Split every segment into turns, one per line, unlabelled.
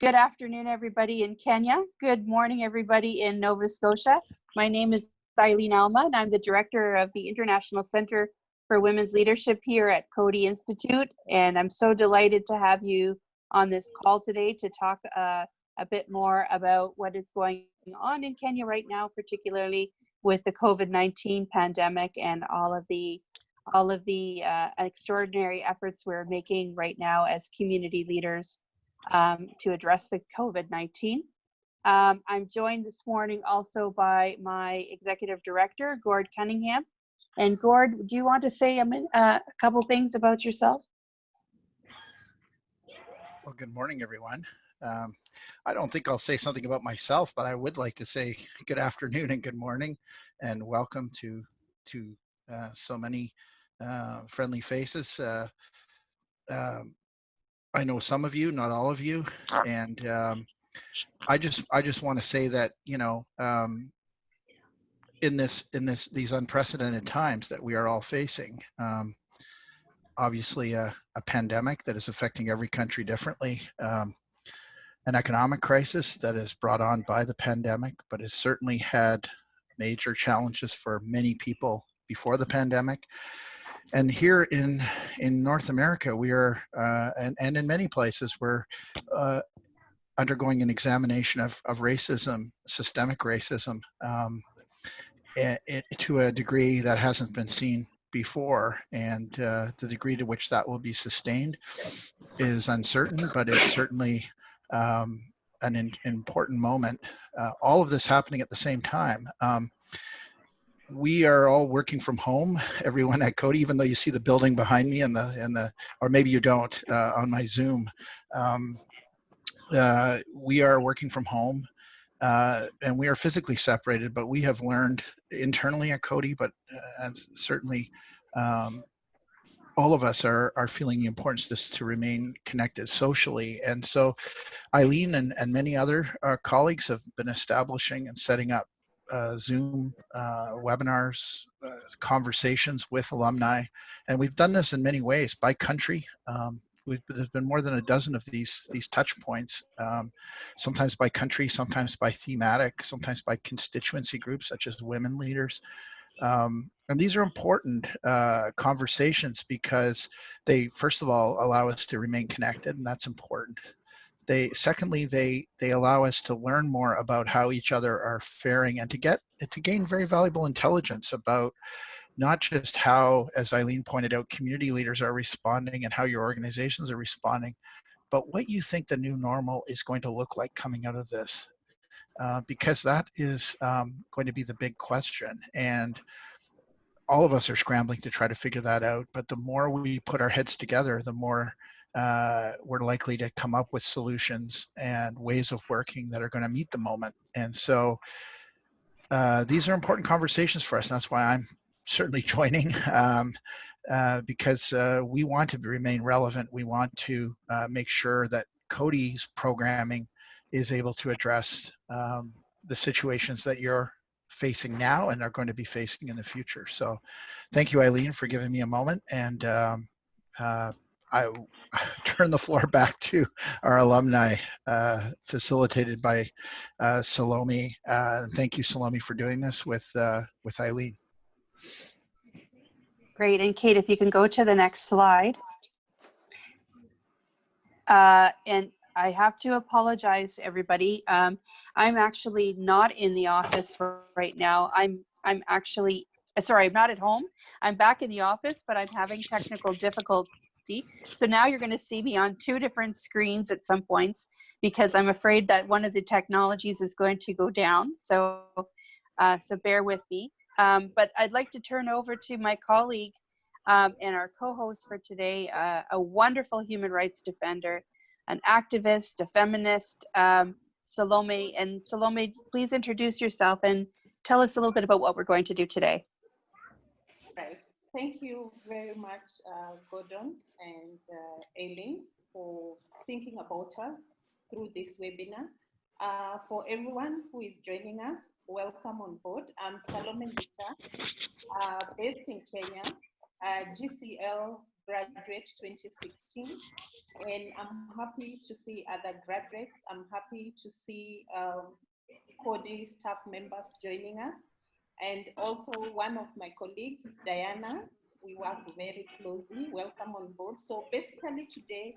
Good afternoon, everybody in Kenya. Good morning, everybody in Nova Scotia. My name is Eileen Alma, and I'm the director of the International Center for Women's Leadership here at Coady Institute. And I'm so delighted to have you on this call today to talk uh, a bit more about what is going on in Kenya right now, particularly with the COVID-19 pandemic and all of the all of the uh, extraordinary efforts we're making right now as community leaders um, to address the COVID-19. Um, I'm joined this morning also by my executive director, Gord Cunningham. And Gord, do you want to say a, uh, a couple things about yourself?
Well, good morning, everyone. Um, I don't think I'll say something about myself, but I would like to say good afternoon and good morning, and welcome to to uh, so many uh, friendly faces. Uh, um, I know some of you, not all of you, and um, I just I just want to say that you know um, in this in this these unprecedented times that we are all facing, um, obviously a, a, pandemic that is affecting every country differently, um, an economic crisis that is brought on by the pandemic, but has certainly had major challenges for many people before the pandemic and here in in North America, we are, uh, and, and in many places, we're uh, undergoing an examination of, of racism, systemic racism, um, it, it, to a degree that hasn't been seen before. And uh, the degree to which that will be sustained is uncertain, but it's certainly um, an in, important moment. Uh, all of this happening at the same time. Um, we are all working from home, everyone at Coady, even though you see the building behind me and the, and the or maybe you don't uh, on my Zoom. Um, uh, we are working from home uh, and we are physically separated, but we have learned internally at Coady, but uh, certainly um, all of us are, are feeling the importance this to remain connected socially. And so Eileen and, and many other uh, colleagues have been establishing and setting up uh, Zoom uh, webinars, uh, conversations with alumni, and we've done this in many ways by country. Um, there's been more than a dozen of these these touch points, um, sometimes by country, sometimes by thematic, sometimes by constituency groups such as women leaders. Um, and these are important uh, conversations because they, first of all, allow us to remain connected, and that's important they secondly they they allow us to learn more about how each other are faring and to get to gain very valuable intelligence about not just how as eileen pointed out community leaders are responding and how your organizations are responding but what you think the new normal is going to look like coming out of this. Uh, because that is um, going to be the big question and all of us are scrambling to try to figure that out but the more we put our heads together the more uh, we're likely to come up with solutions and ways of working that are going to meet the moment. And so uh, these are important conversations for us. And that's why I'm certainly joining um, uh, because uh, we want to remain relevant. We want to uh, make sure that Coady's programming is able to address um, the situations that you're facing now and are going to be facing in the future. So thank you, Eileen, for giving me a moment. And um, uh, I turn the floor back to our alumni uh, facilitated by uh, Salome. Uh, thank you, Salome, for doing this with, uh, with Eileen.
Great, and Kate, if you can go to the next slide. Uh, and I have to apologize to everybody. Um, I'm actually not in the office right now. I'm I'm actually sorry, I'm not at home. I'm back in the office, but I'm having technical difficulties so now you're going to see me on two different screens at some points because I'm afraid that one of the technologies is going to go down. So, uh, so bear with me. Um, but I'd like to turn over to my colleague um, and our co-host for today, uh, a wonderful human rights defender, an activist, a feminist, um, Salome. And Salome, please introduce yourself and tell us a little bit about what we're going to do today.
Right. Thank you very much, uh, Gordon and uh, Eileen, for thinking about us through this webinar. Uh, for everyone who is joining us, welcome on board. I'm Salome Gita, uh, based in Kenya, GCL graduate 2016 and I'm happy to see other graduates. I'm happy to see um, Coady staff members joining us. And also one of my colleagues, Diana, we work very closely. Welcome on board. So basically today,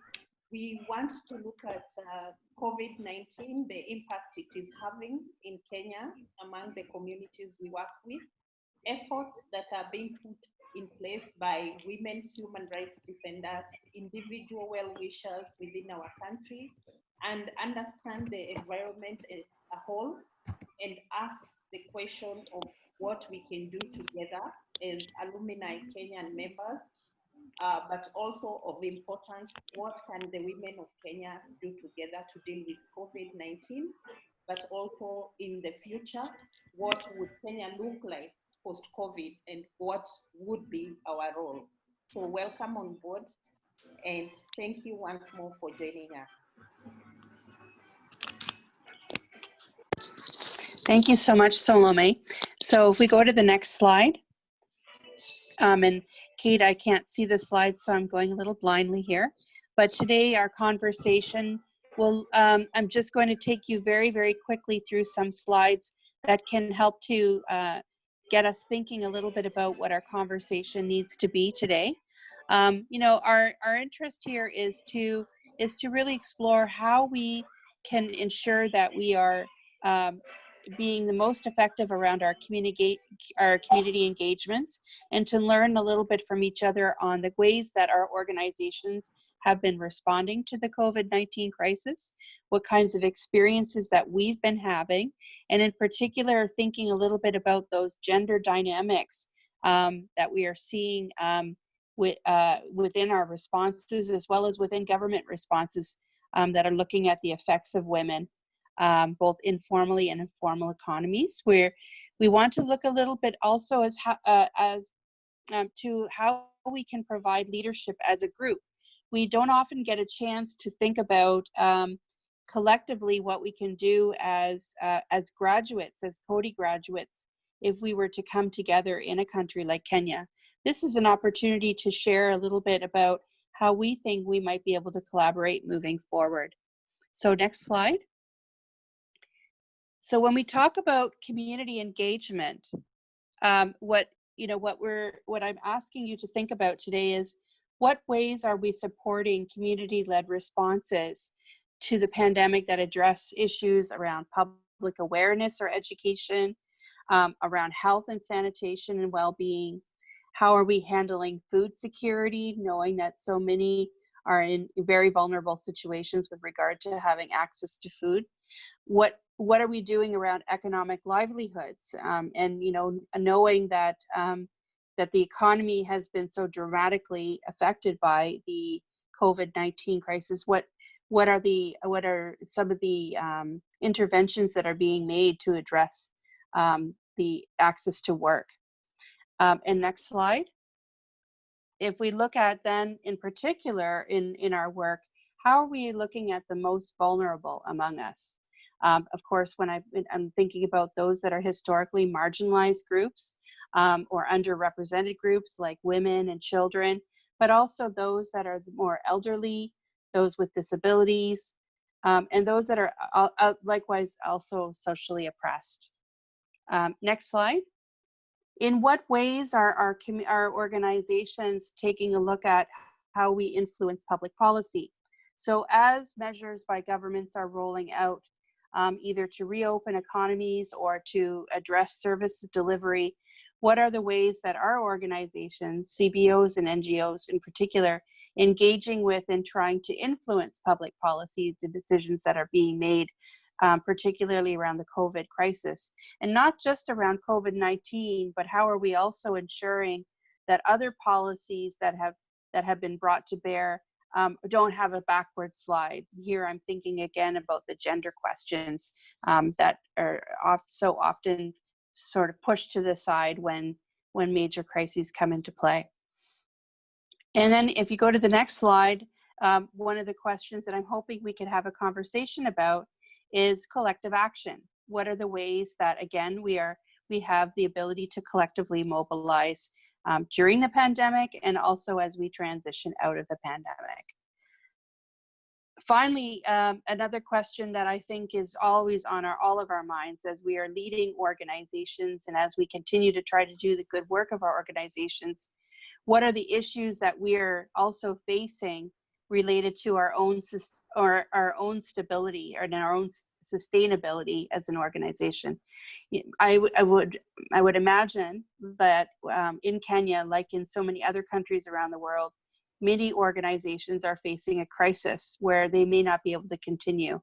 we want to look at uh, COVID-19, the impact it is having in Kenya among the communities we work with, efforts that are being put in place by women human rights defenders, individual well-wishers within our country, and understand the environment as a whole, and ask the question of what we can do together as alumni Kenyan members, uh, but also of importance, what can the women of Kenya do together to deal with COVID-19, but also in the future, what would Kenya look like post-COVID and what would be our role. So welcome on board and thank you once more for joining us.
Thank you so much, Salome. So if we go to the next slide, um, and Kate, I can't see the slides, so I'm going a little blindly here. But today our conversation will, um, I'm just going to take you very, very quickly through some slides that can help to uh, get us thinking a little bit about what our conversation needs to be today. Um, you know, our, our interest here is to, is to really explore how we can ensure that we are um, being the most effective around our communicate our community engagements and to learn a little bit from each other on the ways that our organizations have been responding to the COVID-19 crisis, what kinds of experiences that we've been having, and in particular, thinking a little bit about those gender dynamics um, that we are seeing um, with, uh, within our responses as well as within government responses um, that are looking at the effects of women um, both informally and informal economies, where we want to look a little bit also as, how, uh, as um, to how we can provide leadership as a group. We don't often get a chance to think about um, collectively what we can do as, uh, as graduates, as Coady graduates, if we were to come together in a country like Kenya. This is an opportunity to share a little bit about how we think we might be able to collaborate moving forward. So next slide. So when we talk about community engagement, um, what you know, what we're what I'm asking you to think about today is what ways are we supporting community-led responses to the pandemic that address issues around public awareness or education, um, around health and sanitation and well-being. How are we handling food security, knowing that so many are in very vulnerable situations with regard to having access to food? What what are we doing around economic livelihoods? Um, and you know knowing that um, that the economy has been so dramatically affected by the covid-19 crisis what what are the what are some of the um, interventions that are being made to address um, the access to work? Um, and next slide. If we look at then in particular in in our work how are we looking at the most vulnerable among us um, of course, when I, am thinking about those that are historically marginalized groups um, or underrepresented groups like women and children, but also those that are more elderly, those with disabilities, um, and those that are uh, uh, likewise also socially oppressed. Um, next slide. In what ways are our, our organizations taking a look at how we influence public policy? So as measures by governments are rolling out, um, either to reopen economies or to address service delivery? What are the ways that our organizations, CBOs and NGOs in particular, engaging with and trying to influence public policy, the decisions that are being made, um, particularly around the COVID crisis? And not just around COVID-19, but how are we also ensuring that other policies that have that have been brought to bear um, don't have a backward slide. Here I'm thinking again about the gender questions um, that are oft, so often sort of pushed to the side when, when major crises come into play. And then if you go to the next slide, um, one of the questions that I'm hoping we could have a conversation about is collective action. What are the ways that, again, we are we have the ability to collectively mobilize um, during the pandemic and also as we transition out of the pandemic. Finally, um, another question that I think is always on our, all of our minds as we are leading organizations and as we continue to try to do the good work of our organizations, what are the issues that we're also facing related to our own or our own stability and our own sustainability as an organization. I, I would I would imagine that um, in Kenya, like in so many other countries around the world, many organizations are facing a crisis where they may not be able to continue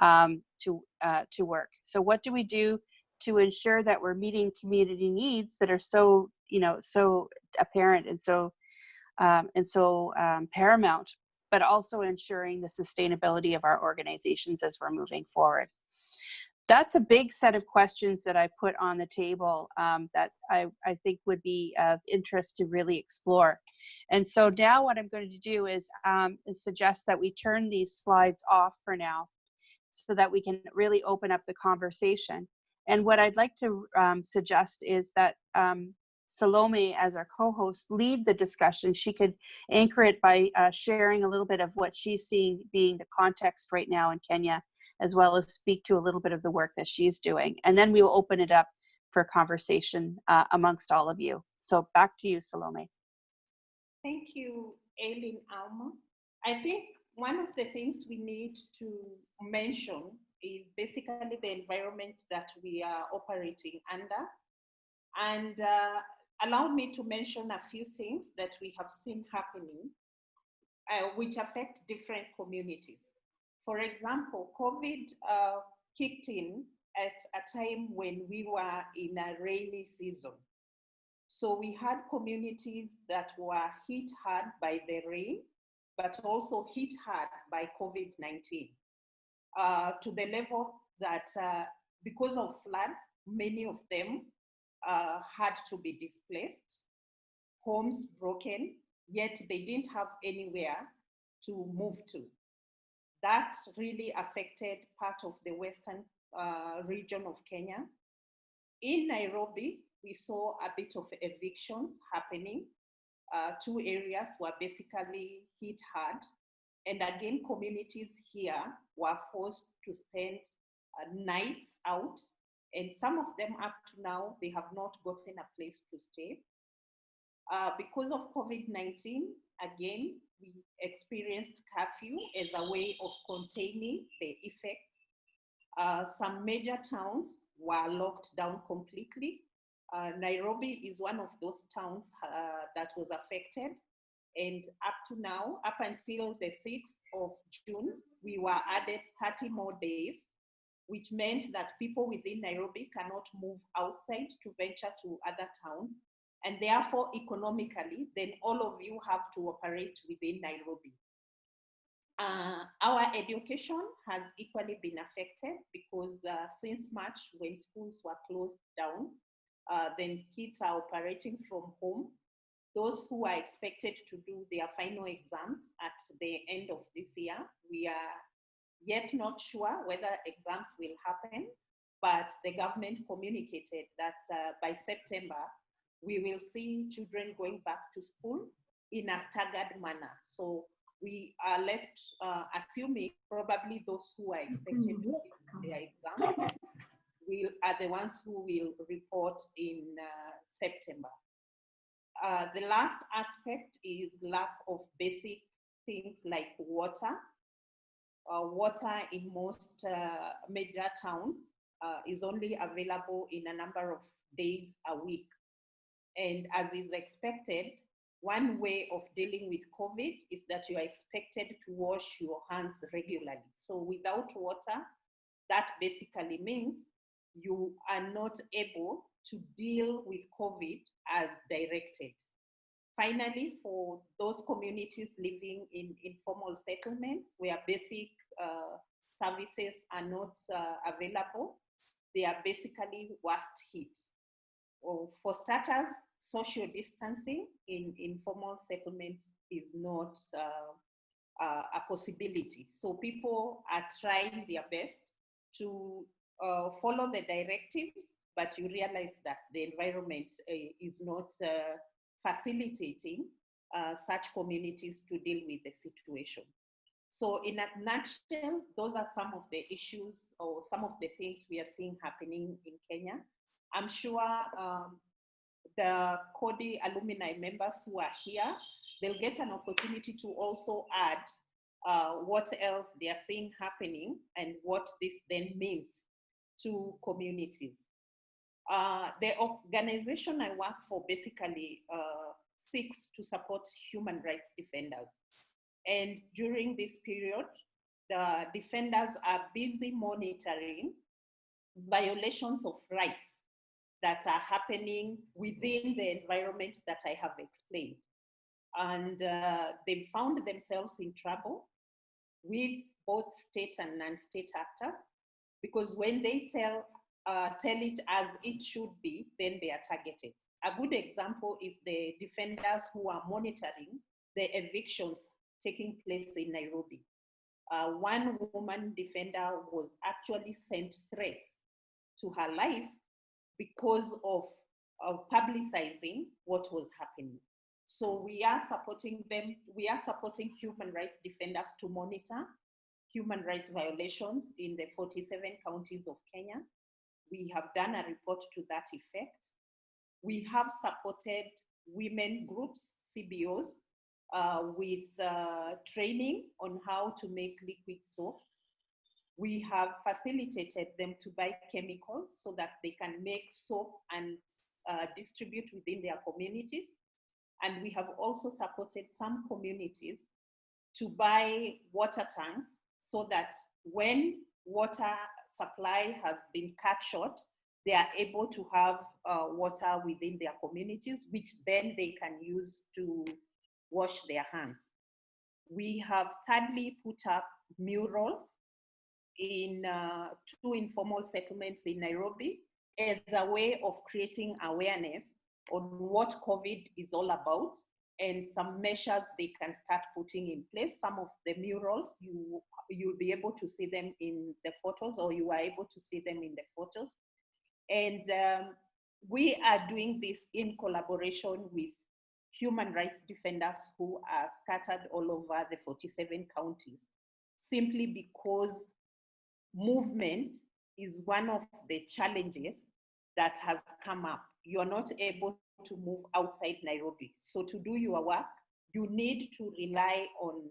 um, to uh, to work. So what do we do to ensure that we're meeting community needs that are so you know so apparent and so um, and so um, paramount, but also ensuring the sustainability of our organizations as we're moving forward that's a big set of questions that I put on the table um, that I, I think would be of interest to really explore. And so now what I'm going to do is, um, is suggest that we turn these slides off for now so that we can really open up the conversation. And what I'd like to um, suggest is that um, Salome, as our co-host, lead the discussion. She could anchor it by uh, sharing a little bit of what she's seeing being the context right now in Kenya as well as speak to a little bit of the work that she's doing. And then we will open it up for conversation uh, amongst all of you. So back to you, Salome.
Thank you, Eileen Alma. I think one of the things we need to mention is basically the environment that we are operating under. And uh, allow me to mention a few things that we have seen happening, uh, which affect different communities. For example, COVID uh, kicked in at a time when we were in a rainy season. So we had communities that were hit hard by the rain, but also hit hard by COVID-19 uh, to the level that uh, because of floods, many of them uh, had to be displaced, homes broken, yet they didn't have anywhere to move to that really affected part of the western uh, region of Kenya. In Nairobi, we saw a bit of evictions happening. Uh, two areas were basically hit hard. And again, communities here were forced to spend uh, nights out. And some of them up to now, they have not gotten a place to stay. Uh, because of COVID-19, again, we experienced curfew as a way of containing the effects. Uh, some major towns were locked down completely. Uh, Nairobi is one of those towns uh, that was affected. And up to now, up until the 6th of June, we were added 30 more days, which meant that people within Nairobi cannot move outside to venture to other towns and therefore, economically, then all of you have to operate within Nairobi. Uh, our education has equally been affected because uh, since March, when schools were closed down, uh, then kids are operating from home. Those who are expected to do their final exams at the end of this year, we are yet not sure whether exams will happen, but the government communicated that uh, by September, we will see children going back to school in a staggered manner. So we are left uh, assuming probably those who are expected to take their exams will, are the ones who will report in uh, September. Uh, the last aspect is lack of basic things like water. Uh, water in most uh, major towns uh, is only available in a number of days a week. And as is expected, one way of dealing with COVID is that you are expected to wash your hands regularly. So without water, that basically means you are not able to deal with COVID as directed. Finally, for those communities living in informal settlements where basic uh, services are not uh, available, they are basically worst hit. Well, for starters, social distancing in informal settlements is not uh, uh, a possibility. So people are trying their best to uh, follow the directives, but you realize that the environment uh, is not facilitating uh, such communities to deal with the situation. So in a nutshell, those are some of the issues or some of the things we are seeing happening in Kenya. I'm sure um, the Coady alumni members who are here, they'll get an opportunity to also add uh, what else they are seeing happening and what this then means to communities. Uh, the organization I work for basically uh, seeks to support human rights defenders. And during this period, the defenders are busy monitoring violations of rights that are happening within the environment that I have explained. And uh, they found themselves in trouble with both state and non-state actors because when they tell uh, tell it as it should be, then they are targeted. A good example is the defenders who are monitoring the evictions taking place in Nairobi. Uh, one woman defender was actually sent threats to her life because of, of publicizing what was happening. So we are supporting them, we are supporting human rights defenders to monitor human rights violations in the 47 counties of Kenya. We have done a report to that effect. We have supported women groups, CBOs, uh, with uh, training on how to make liquid soap. We have facilitated them to buy chemicals so that they can make soap and uh, distribute within their communities. And we have also supported some communities to buy water tanks so that when water supply has been cut short, they are able to have uh, water within their communities, which then they can use to wash their hands. We have thirdly put up murals in uh, two informal settlements in Nairobi as a way of creating awareness on what COVID is all about and some measures they can start putting in place. Some of the murals, you, you'll be able to see them in the photos or you are able to see them in the photos. And um, we are doing this in collaboration with human rights defenders who are scattered all over the 47 counties, simply because movement is one of the challenges that has come up. You're not able to move outside Nairobi. So to do your work, you need to rely on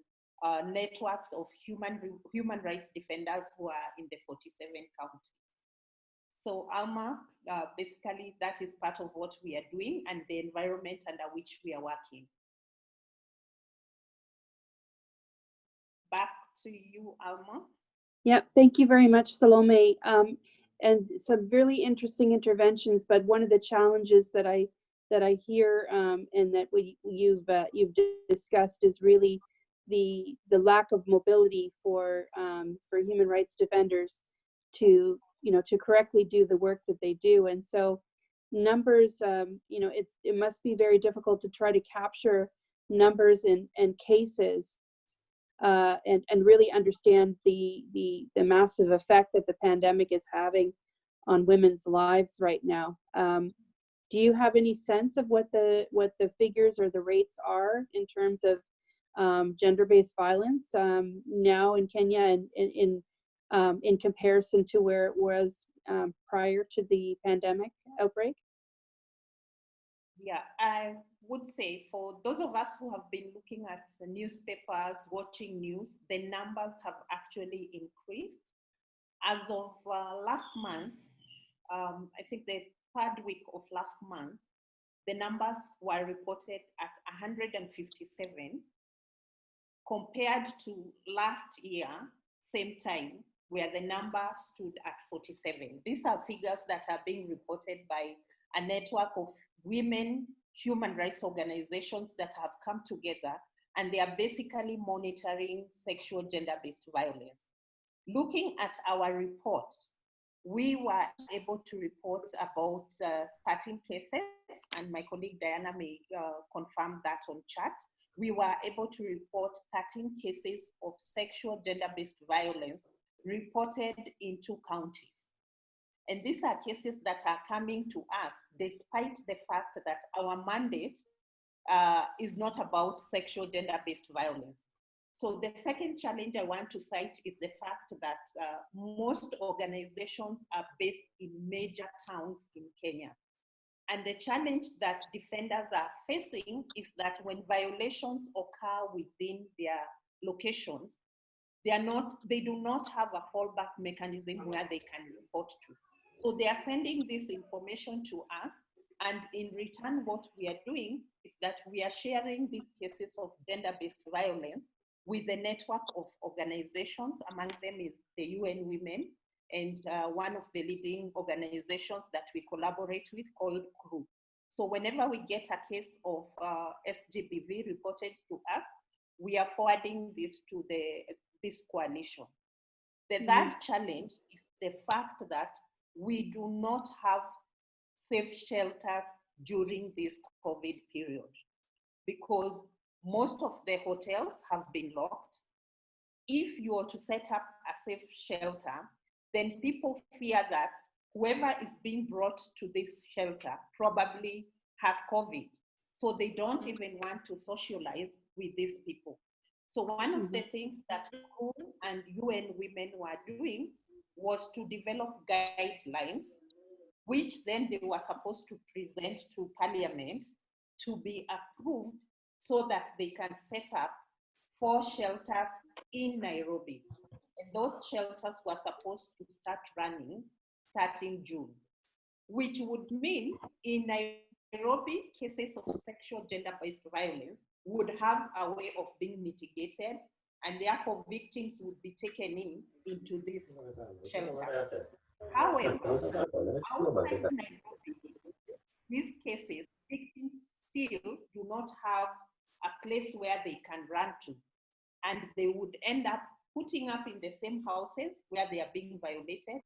uh, networks of human, human rights defenders who are in the 47 counties. So Alma, uh, basically that is part of what we are doing and the environment under which we are working. Back to you, Alma.
Yeah, thank you very much, Salome. Um, and some really interesting interventions, but one of the challenges that I that I hear um, and that we, you've uh, you've discussed is really the the lack of mobility for um, for human rights defenders to you know to correctly do the work that they do. And so numbers um, you know it's it must be very difficult to try to capture numbers and and cases uh, and and really understand the the the massive effect that the pandemic is having on women's lives right now. Um, do you have any sense of what the what the figures or the rates are in terms of um, gender-based violence um, now in Kenya and in, in um, in comparison to where it was um, prior to the pandemic outbreak?
Yeah, I would say for those of us who have been looking at the newspapers, watching news, the numbers have actually increased. As of uh, last month, um, I think the third week of last month, the numbers were reported at 157 compared to last year, same time, where the number stood at 47. These are figures that are being reported by a network of women human rights organizations that have come together and they are basically monitoring sexual gender-based violence. Looking at our reports, we were able to report about uh, 13 cases, and my colleague Diana may uh, confirm that on chat. We were able to report 13 cases of sexual gender-based violence reported in two counties. And these are cases that are coming to us despite the fact that our mandate uh, is not about sexual gender-based violence. So the second challenge I want to cite is the fact that uh, most organizations are based in major towns in Kenya. And the challenge that defenders are facing is that when violations occur within their locations, they are not, they do not have a fallback mechanism where they can report to. So they are sending this information to us and in return, what we are doing is that we are sharing these cases of gender-based violence with a network of organizations. Among them is the UN Women and uh, one of the leading organizations that we collaborate with called CREAW. So whenever we get a case of uh, SGBV reported to us, we are forwarding this to the this coalition. The mm -hmm. third challenge is the fact that we do not have safe shelters during this COVID period because most of the hotels have been locked. If you are to set up a safe shelter, then people fear that whoever is being brought to this shelter probably has COVID. So they don't even want to socialize with these people. So one of the mm-hmm. things that CREAW and UN Women were doing was to develop guidelines, which then they were supposed to present to parliament to be approved so that they can set up four shelters in Nairobi. And those shelters were supposed to start running starting June, which would mean in Nairobi, cases of sexual gender-based violence would have a way of being mitigated and therefore victims would be taken in into this shelter. However, outside Nairobi, these cases, victims still do not have a place where they can run to. And they would end up putting up in the same houses where they are being violated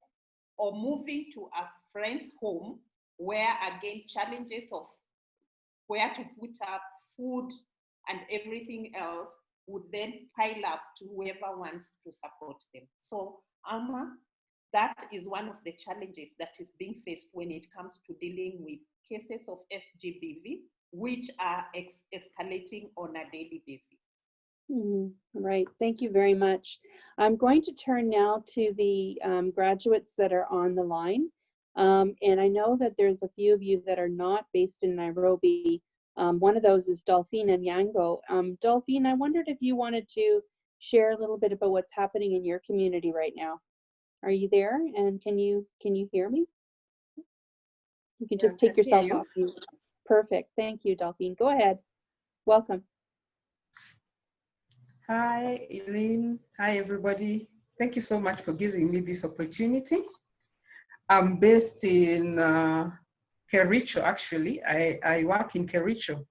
or moving to a friend's home where again challenges of where to put up food and everything else would then pile up to whoever wants to support them. So Alma, that is one of the challenges that is being faced when it comes to dealing with cases of SGBV which are escalating on a daily basis.
Mm, right, thank you very much. I'm going to turn now to the um, graduates that are on the line. Um, and I know that there's a few of you that are not based in Nairobi. Um, one of those is Dolphine Onyango. Um, Dolphine, I wondered if you wanted to share a little bit about what's happening in your community right now. Are you there? And can you can you hear me? You can just take yourself you. off. Perfect. Thank you, Delphine. Go ahead. Welcome.
Hi, Eileen. Hi, everybody. Thank you so much for giving me this opportunity. I'm based in uh, Kericho, actually. I, I work in Kericho,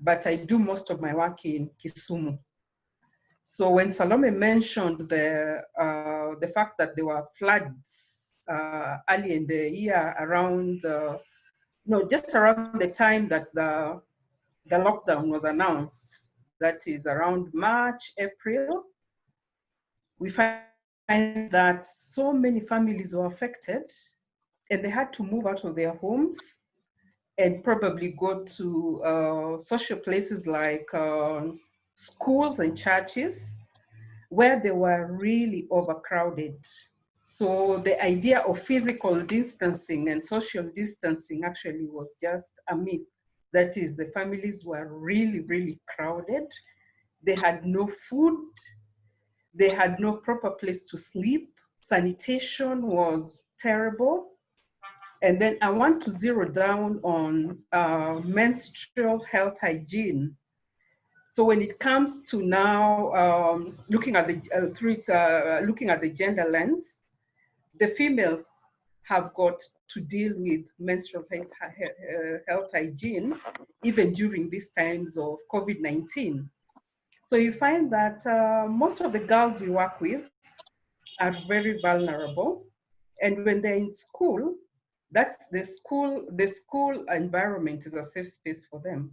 but I do most of my work in Kisumu. So when Salome mentioned the, uh, the fact that there were floods uh, early in the year around uh, no, just around the time that the, the lockdown was announced, that is around March, April, we find that so many families were affected and they had to move out of their homes and probably go to uh, social places like uh, schools and churches where they were really overcrowded. So the idea of physical distancing and social distancing actually was just a myth. That is, the families were really, really crowded. They had no food. They had no proper place to sleep. Sanitation was terrible. And then I want to zero down on uh, menstrual health hygiene. So when it comes to now um, looking at the uh, through it, uh, looking at the gender lens, the females have got to deal with menstrual health, health hygiene even during these times of COVID-19. So you find that uh, most of the girls we work with are very vulnerable. And when they're in school, that's the school, the school environment is a safe space for them.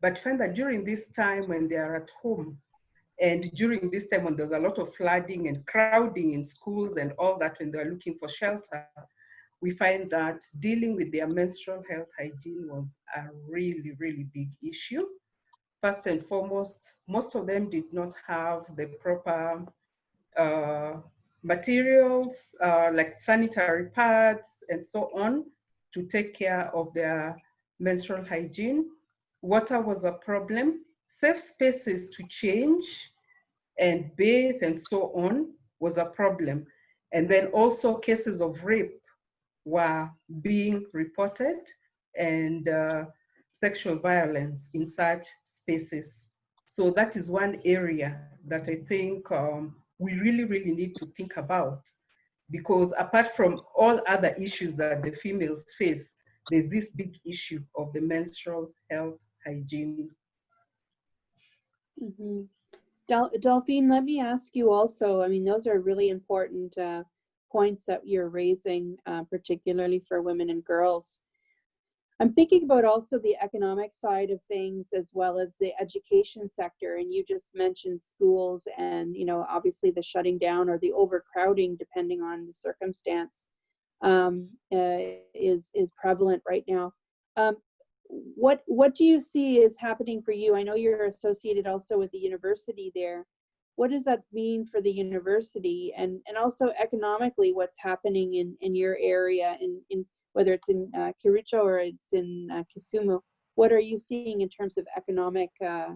But find that during this time when they are at home, and during this time when there was a lot of flooding and crowding in schools and all that, when they were looking for shelter, we find that dealing with their menstrual health hygiene was a really, really big issue. First and foremost, most of them did not have the proper uh, materials uh, like sanitary pads and so on to take care of their menstrual hygiene. Water was a problem. Safe spaces to change and bathe and so on was a problem. And then also cases of rape were being reported and uh, sexual violence in such spaces. So that is one area that I think um, we really, really need to think about because apart from all other issues that the females face, there's this big issue of the menstrual health hygiene.
Mhm. Del- Delphine, let me ask you also, I mean, those are really important uh, points that you're raising, uh, particularly for women and girls. I'm thinking about also the economic side of things as well as the education sector. And you just mentioned schools and, you know, obviously the shutting down or the overcrowding, depending on the circumstance, um, uh, is, is prevalent right now. Um, what what do you see is happening for you? I know you're associated also with the university there. What does that mean for the university and and also economically what's happening in in your area in in whether it's in uh, Kericho or it's in uh, Kisumu? What are you seeing in terms of economic uh,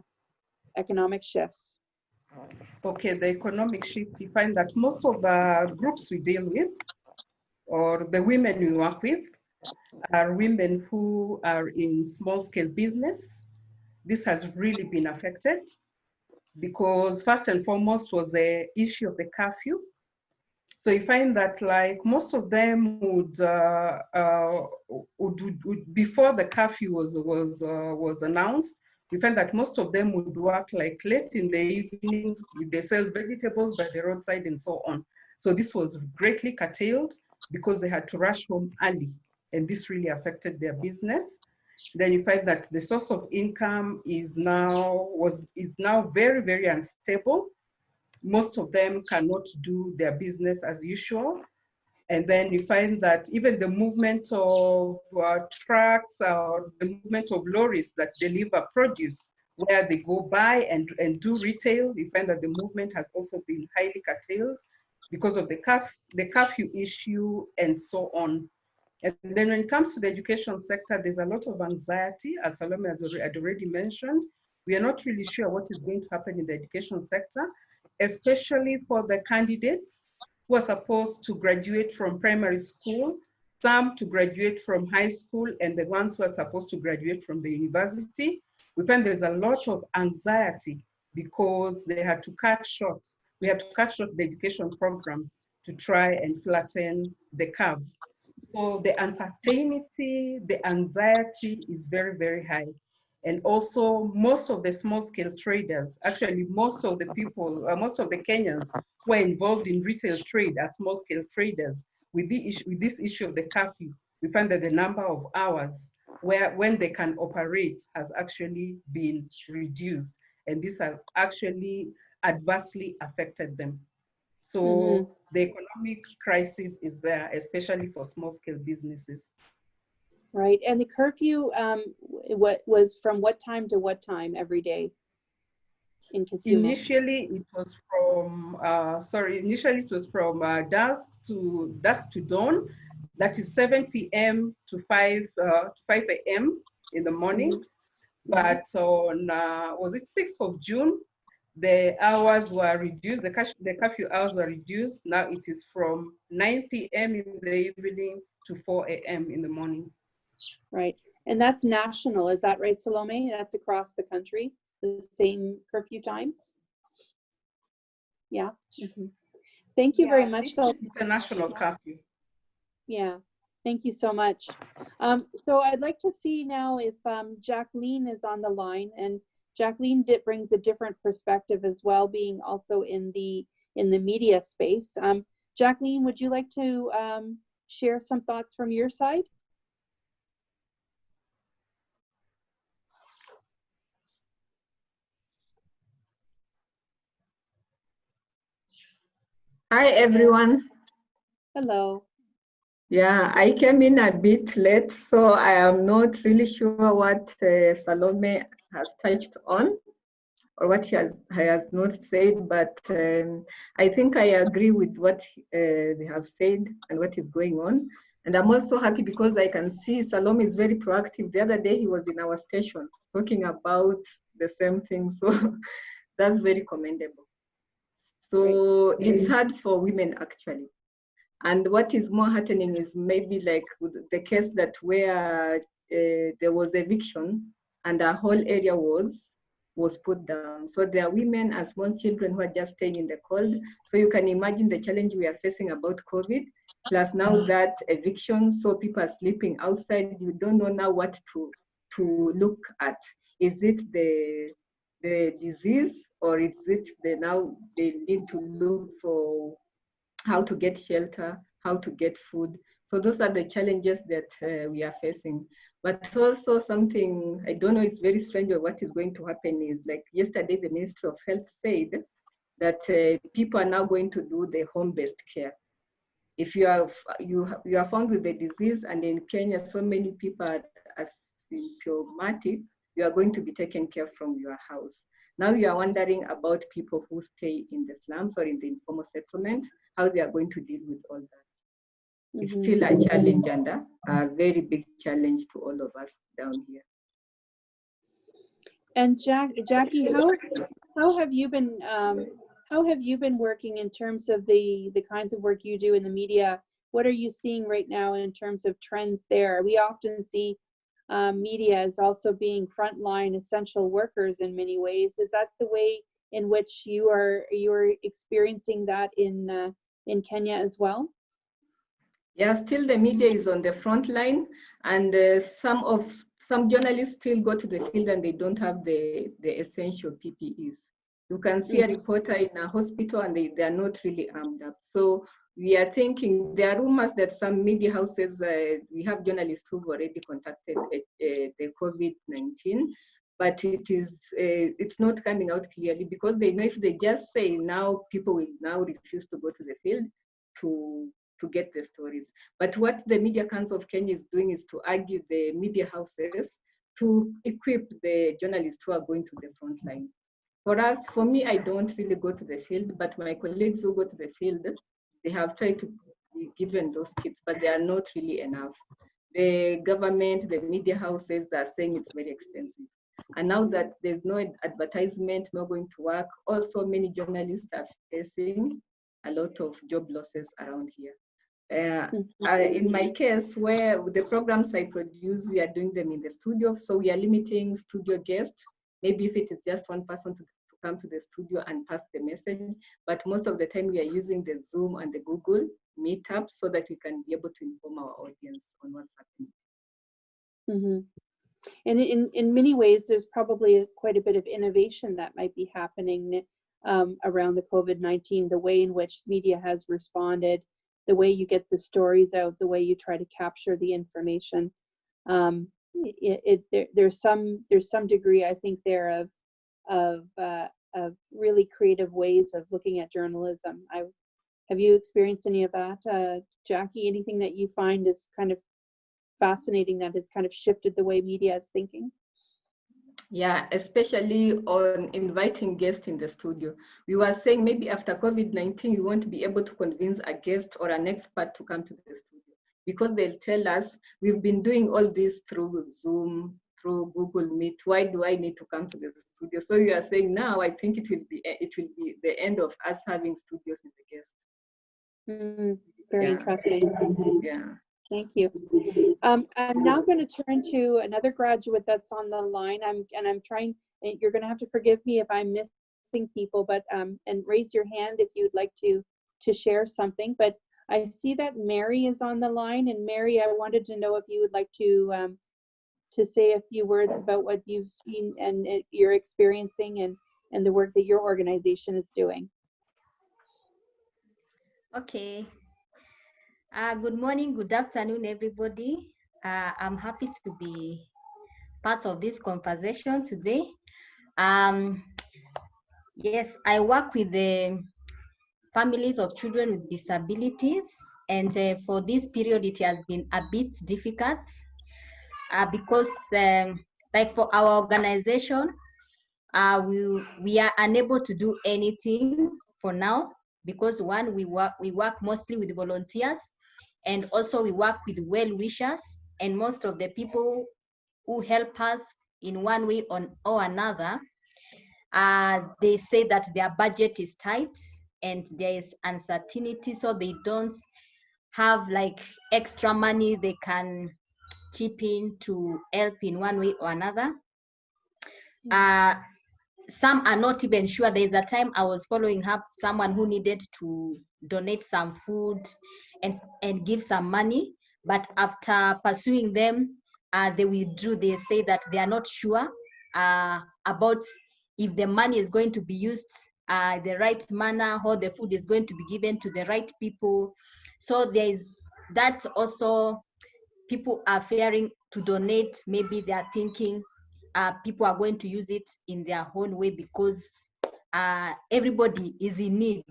economic shifts?
Okay, the economic shift, you find that most of the groups we deal with or the women we work with are women who are in small scale business. This has really been affected because first and foremost was the issue of the curfew. So you find that like most of them would, uh, uh, would, would, would, before the curfew was, was, uh, was announced, we find that most of them would work like late in the evenings, they sell vegetables by the roadside and so on. So this was greatly curtailed because they had to rush home early and this really affected their business. Then you find that the source of income is now was is now very very unstable. Most of them cannot do their business as usual, and then you find that even the movement of uh, trucks or the movement of lorries that deliver produce, where they go by and and do retail, you find that the movement has also been highly curtailed because of the curf the curfew issue and so on. And then when it comes to the education sector, there's a lot of anxiety, as Salome has already, already mentioned. We are not really sure what is going to happen in the education sector, especially for the candidates who are supposed to graduate from primary school, some to graduate from high school, and the ones who are supposed to graduate from the university. We find there's a lot of anxiety because they had to cut short. We had to cut short the education program to try and flatten the curve. So the uncertainty, the anxiety is very, very high. And also most of the small scale traders, actually most of the people, uh, most of the Kenyans who are involved in retail trade are small scale traders. With, the issue, with this issue of the curfew, we find that the number of hours where when they can operate has actually been reduced. And this has actually adversely affected them. So mm -hmm. The economic crisis is there, especially for small scale businesses.
Right, and the curfew, um, what was from what time to what time every day in Kisumu?
Initially, it was from, uh, sorry, initially it was from uh, dusk to dusk to dawn. That is 7 p.m. to 5 uh, 5 a.m. in the morning. Mm -hmm. But on uh, was it 6th of June? The hours were reduced, the, the curfew hours were reduced. Now it is from 9 p.m. in the evening to 4 a.m. in the morning.
Right. And that's national, is that right, Salome? That's across the country, the same curfew times? Yeah. Mm -hmm. Thank you
yeah,
very much.
This international curfew.
Yeah. Thank you so much. Um, so I'd like to see now if um, Jacqueline is on the line and Jacqueline brings a different perspective as well, being also in the in the media space. Um, Jacqueline, would you like to um, share some thoughts from your side?
Hi, everyone.
Hello.
Yeah, I came in a bit late, so I am not really sure what uh, Salome has touched on or what she has, he has not said, but um, I think I agree with what uh, they have said and what is going on. And I'm also happy because I can see Salome is very proactive. The other day he was in our station talking about the same thing. So that's very commendable. So it's hard for women actually. And what is more heartening is maybe like the case that where uh, there was eviction and the whole area was was put down. So there are women and small children who are just staying in the cold. So you can imagine the challenge we are facing about COVID, plus now that eviction, so people are sleeping outside. You don't know now what to to look at. Is it the the disease or is it the now they need to look for how to get shelter, how to get food. So those are the challenges that uh, we are facing. But also something, I don't know, it's very strange what is going to happen is like yesterday, the Ministry of Health said that uh, people are now going to do the home-based care. If you are, you, you are found with the disease and in Kenya, so many people are asymptomatic, you are going to be taken care from your house. Now you are wondering about people who stay in the slums or in the informal settlement, how they are going to deal with all that. It's
Mhm.
still a challenge and a, a very big challenge to all of us down here.
And Jack, Jackie, how, how have you been, um, how have you been working in terms of the, the kinds of work you do in the media? What are you seeing right now in terms of trends there? We often see um, media as also being frontline essential workers in many ways. Is that the way in which you are, you are experiencing that in, uh, in Kenya as well?
Yeah, still the media is on the front line and uh, some of some journalists still go to the field and they don't have the, the essential PPEs. You can see a reporter in a hospital and they, they are not really armed up. So we are thinking, there are rumors that some media houses, uh, we have journalists who've already contacted uh, uh, the COVID-19, but it is, uh, it's not coming out clearly because they know if they just say now, people will now refuse to go to the field to to get the stories. But what the Media Council of Kenya is doing is to argue the media houses to equip the journalists who are going to the front line. For us, for me, I don't really go to the field, but my colleagues who go to the field, they have tried to be given those kits, but they are not really enough. The government, the media houses are saying it's very expensive. And now that there's no advertisement, not going to work, also many journalists are facing a lot of job losses around here. Uh, uh, in my case, where the programs I produce, we are doing them in the studio. So we are limiting studio guests. Maybe if it is just one person to, to come to the studio and pass the message. But most of the time we are using the Zoom and the Google Meetup so that we can be able to inform our audience on what's happening.
hmm And in, in many ways, there's probably quite a bit of innovation that might be happening um, around the COVID-19, the way in which media has responded, the way you get the stories out, the way you try to capture the information. Um, it, it there, there's some there's some degree I think there of of uh, of really creative ways of looking at journalism. I have you experienced any of that, uh, Jackie? Anything that you find is kind of fascinating that has kind of shifted the way media is thinking?
Yeah, especially on inviting guests in the studio. We were saying maybe after COVID-19, we won't be able to convince a guest or an expert to come to the studio because they'll tell us, we've been doing all this through Zoom, through Google Meet. Why do I need to come to the studio? So you are saying now, I think it will be it will be the end of us having studios in the guest.
Mm, very
Yeah.
interesting.
Yeah.
Thank you. Um, I'm now going to turn to another graduate that's on the line. I'm and I'm trying. You're going to have to forgive me if I'm missing people, but um, and raise your hand if you'd like to to share something. But I see that Mary is on the line, and Mary, I wanted to know if you would like to um, to say a few words about what you've seen and you're experiencing and and the work that your organization is doing.
Okay. Uh, good morning, good afternoon, everybody. Uh, I'm happy to be part of this conversation today. Um, yes, I work with the families of children with disabilities and uh, for this period it has been a bit difficult uh, because um, like for our organization we we are unable to do anything for now because one we work we work mostly with volunteers and also we work with well wishers and most of the people who help us in one way or another uh, they say that their budget is tight and there is uncertainty so they don't have like extra money they can chip in to help in one way or another. Uh, some are not even sure. There's a time i was following up someone who needed to donate some food and and give some money but after pursuing them uh, they withdrew. They say that they are not sure uh, about if the money is going to be used uh, the right manner or the food is going to be given to the right people. So there is that also people are fearing to donate. Maybe they are thinking uh, people are going to use it in their own way because uh, everybody is in need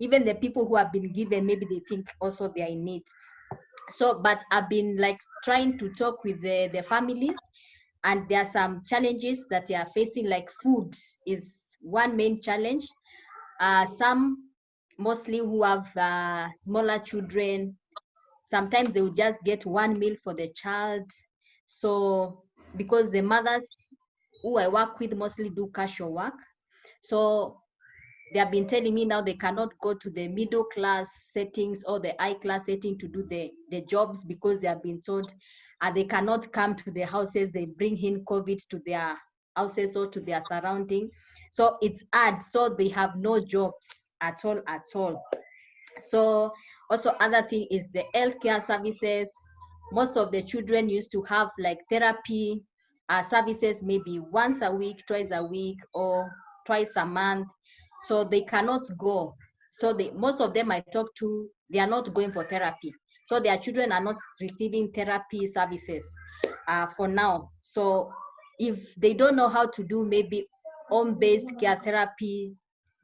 even the people who have been given maybe they think also they are in need. So but i've been like trying to talk with the, the families and there are some challenges that they are facing like food is one main challenge. Uh, some mostly who have uh, smaller children sometimes they will just get one meal for the child. So because the mothers who i work with mostly do casual work. So they have been telling me now they cannot go to the middle class settings or the high class setting to do the, the jobs because they have been told uh, they cannot come to their houses. They bring in covid to their houses or to their surrounding. So it's hard. So they have no jobs at all at all. So also other thing is the healthcare services. Most of the children used to have like therapy uh, services maybe once a week twice a week or twice a month so they cannot go. So they most of them i talk to they are not going for therapy. So their children are not receiving therapy services uh, for now. So if they don't know how to do maybe home-based care therapy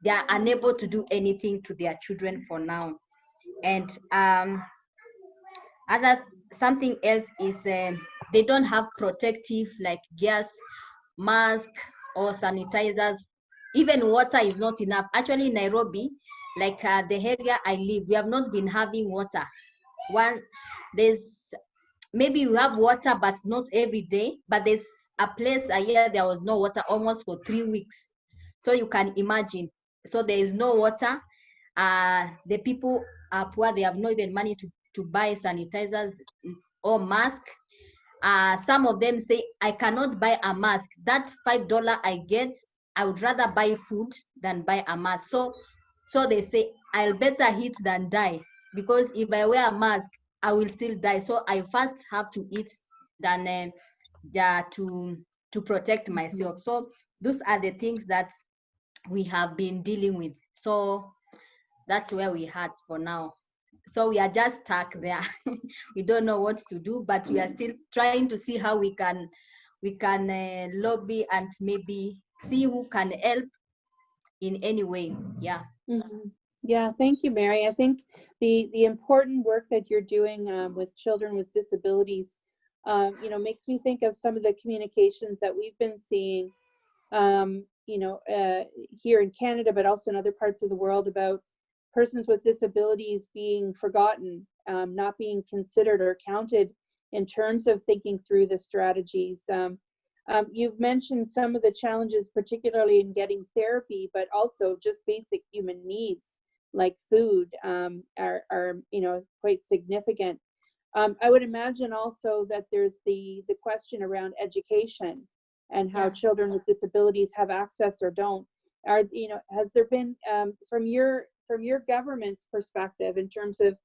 they are unable to do anything to their children for now. And um, other something else is um, they don't have protective like gas mask or sanitizers even water is not enough. Actually nairobi like uh, the area i live we have not been having water. One there's maybe we have water but not every day but there's a place a year there was no water almost for three weeks. So you can imagine. So there is no water. Uh the people are poor they have no even money to to buy sanitizers or mask. Uh some of them say i cannot buy a mask. That five dollar i get i would rather buy food than buy a mask. So so they say i'll better eat than die. Because if i wear a mask i will still die. So i first have to eat than uh, yeah, to to protect myself. So those are the things that we have been dealing with. So that's where we had for now. So we are just stuck there. We don't know what to do but we are still trying to see how we can we can uh, lobby and maybe see who can help in any way yeah
Mhm. Yeah, thank you, Mary. I think the the important work that you're doing um, with children with disabilities, um, you know, makes me think of some of the communications that we've been seeing, um, you know, uh, here in Canada, but also in other parts of the world about persons with disabilities being forgotten, um, not being considered or counted in terms of thinking through the strategies. Um, you've mentioned some of the challenges, particularly in getting therapy, but also just basic human needs like food um, are, are, you know, quite significant. Um, I would imagine also that there's the the question around education and how
Yeah.
children with disabilities have access or don't. Are you know has there been um, from your from your government's perspective in terms of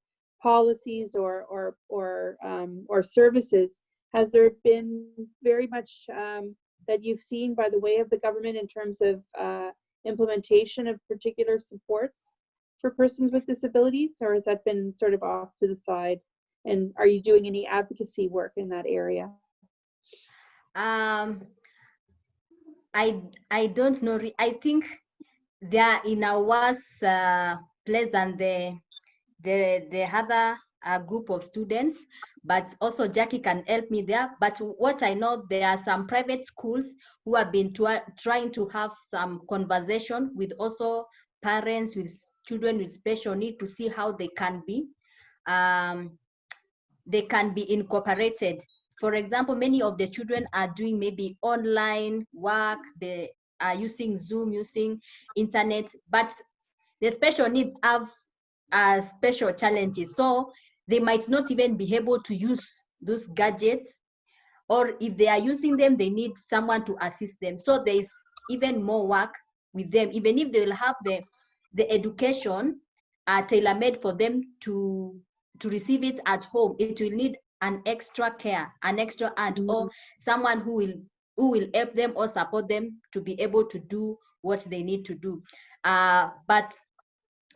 policies or or or um, or services? Has there been very much um, that you've seen by the way of the government in terms of uh, implementation of particular supports for persons with disabilities, or has that been sort of off to the side? And are you doing any advocacy work in that area?
um i i don't know i think they are in a worse uh, place than the the, the other uh, group of students, but also Jackie can help me there. But what I know, there are some private schools who have been trying to have some conversation with also parents with children with special need to see how they can be um, they can be incorporated. For example, many of the children are doing maybe online work, they are using Zoom, using internet, but the special needs have uh, special challenges. So they might not even be able to use those gadgets, or if they are using them, they need someone to assist them. So there is even more work with them, even if they will have the, the education uh, tailor-made for them to to receive it at home it will need an extra care an extra aunt or someone who will who will help them or support them to be able to do what they need to do. Uh, but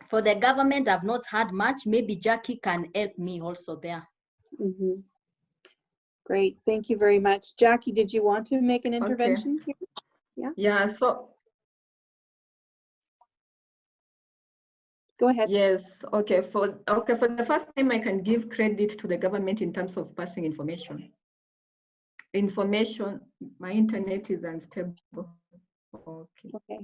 for the government i've not had much maybe jackie can help me also there
Mhm. Great, thank you very much. Jackie, did you want to make an intervention? here?
Yeah, so
Go ahead.
Yes, okay, for, okay, for the first time, I can give credit to the government in terms of passing information. Information, my internet is unstable. Okay.
Okay.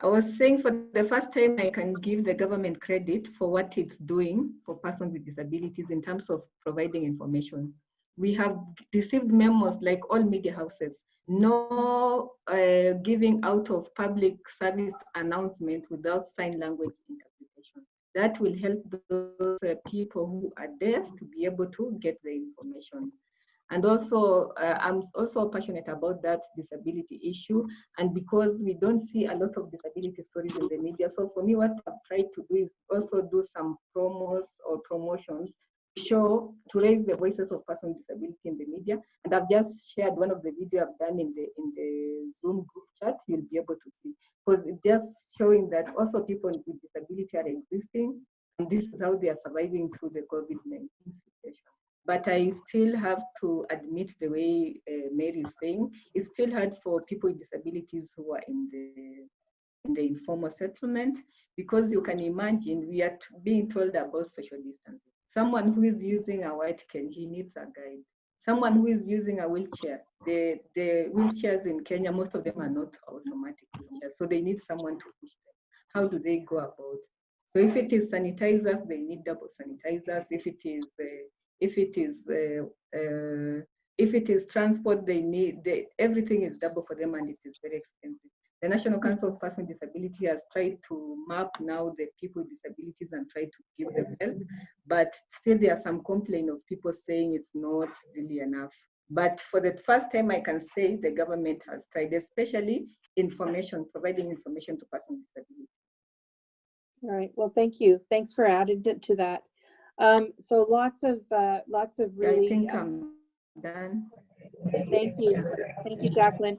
I was saying for the first time, I can give the government credit for what it's doing for persons with disabilities in terms of providing information. We have received memos like all media houses, no uh, giving out of public service announcement without sign language interpretation. That will help those uh, people who are deaf to be able to get the information. And also, uh, I'm also passionate about that disability issue. And because we don't see a lot of disability stories in the media, so for me, what I've tried to do is also do some promos or promotions to show, to raise the voices of persons with disability in the media. And I've just shared one of the video I've done in the in the Zoom group chat. You'll be able to see because it's just showing that also people with disability are existing, and this is how they are surviving through the COVID-19 situation but I still have to admit the way uh, Mary is saying, it's still hard for people with disabilities who are in the in the informal settlement because you can imagine we are being told about social distancing. Someone who is using a white cane, he needs a guide. Someone who is using a wheelchair, the, the wheelchairs in Kenya, most of them are not automatic so they need someone to push them. How do they go about? So if it is sanitizers, they need double sanitizers. If it is uh, if it is uh, uh, if it is transport they need they, everything is double for them and it is very expensive the national council of persons with disability has tried to map now the people with disabilities and try to give them help but still there are some complaint of people saying it's not really enough but for the first time i can say the government has tried especially information providing information to persons with disabilities
All right, well, thank you. Thanks for adding to that. Um, so lots of, uh, lots of
Yeah, i
really,
think
um,
i'm done
thank you. Thank you, Jacqueline.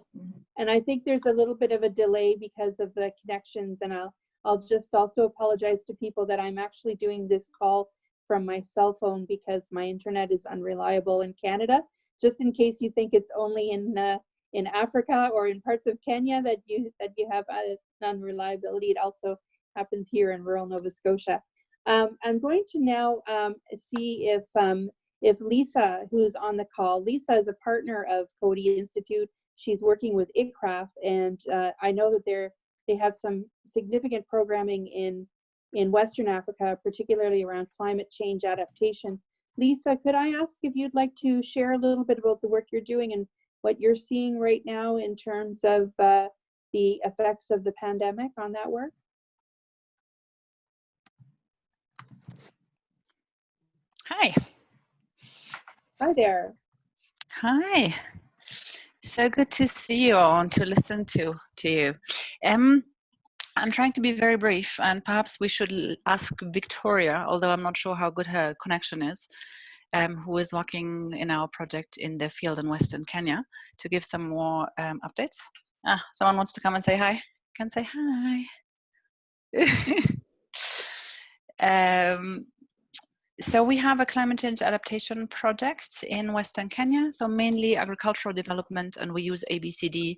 And I think there's a little bit of a delay because of the connections and I'll, I'll just also apologize to people that I'm actually doing this call from my cell phone because my internet is unreliable in Canada. Just in case you think it's only in, uh, in Africa or in parts of Kenya that you, that you have uh, unreliability, it also happens here in rural Nova Scotia. Um, I'm going to now um, see if um, if Lisa, who's on the call, Lisa is a partner of Coady Institute. She's working with ICRAF, and uh, I know that they're they have some significant programming in in Western Africa, particularly around climate change adaptation. Lisa, could I ask if you'd like to share a little bit about the work you're doing and what you're seeing right now in terms of uh, the effects of the pandemic on that work?
Hi.
Hi there.
Hi. So good to see you all and to listen to to you. Um, I'm trying to be very brief, and perhaps we should ask Victoria, although I'm not sure how good her connection is, um, who is working in our project in the field in Western Kenya, to give some more um, updates. Ah, someone wants to come and say hi. Can say hi. um, so we have a climate change adaptation project in Western Kenya, so mainly agricultural development, and we use ABCD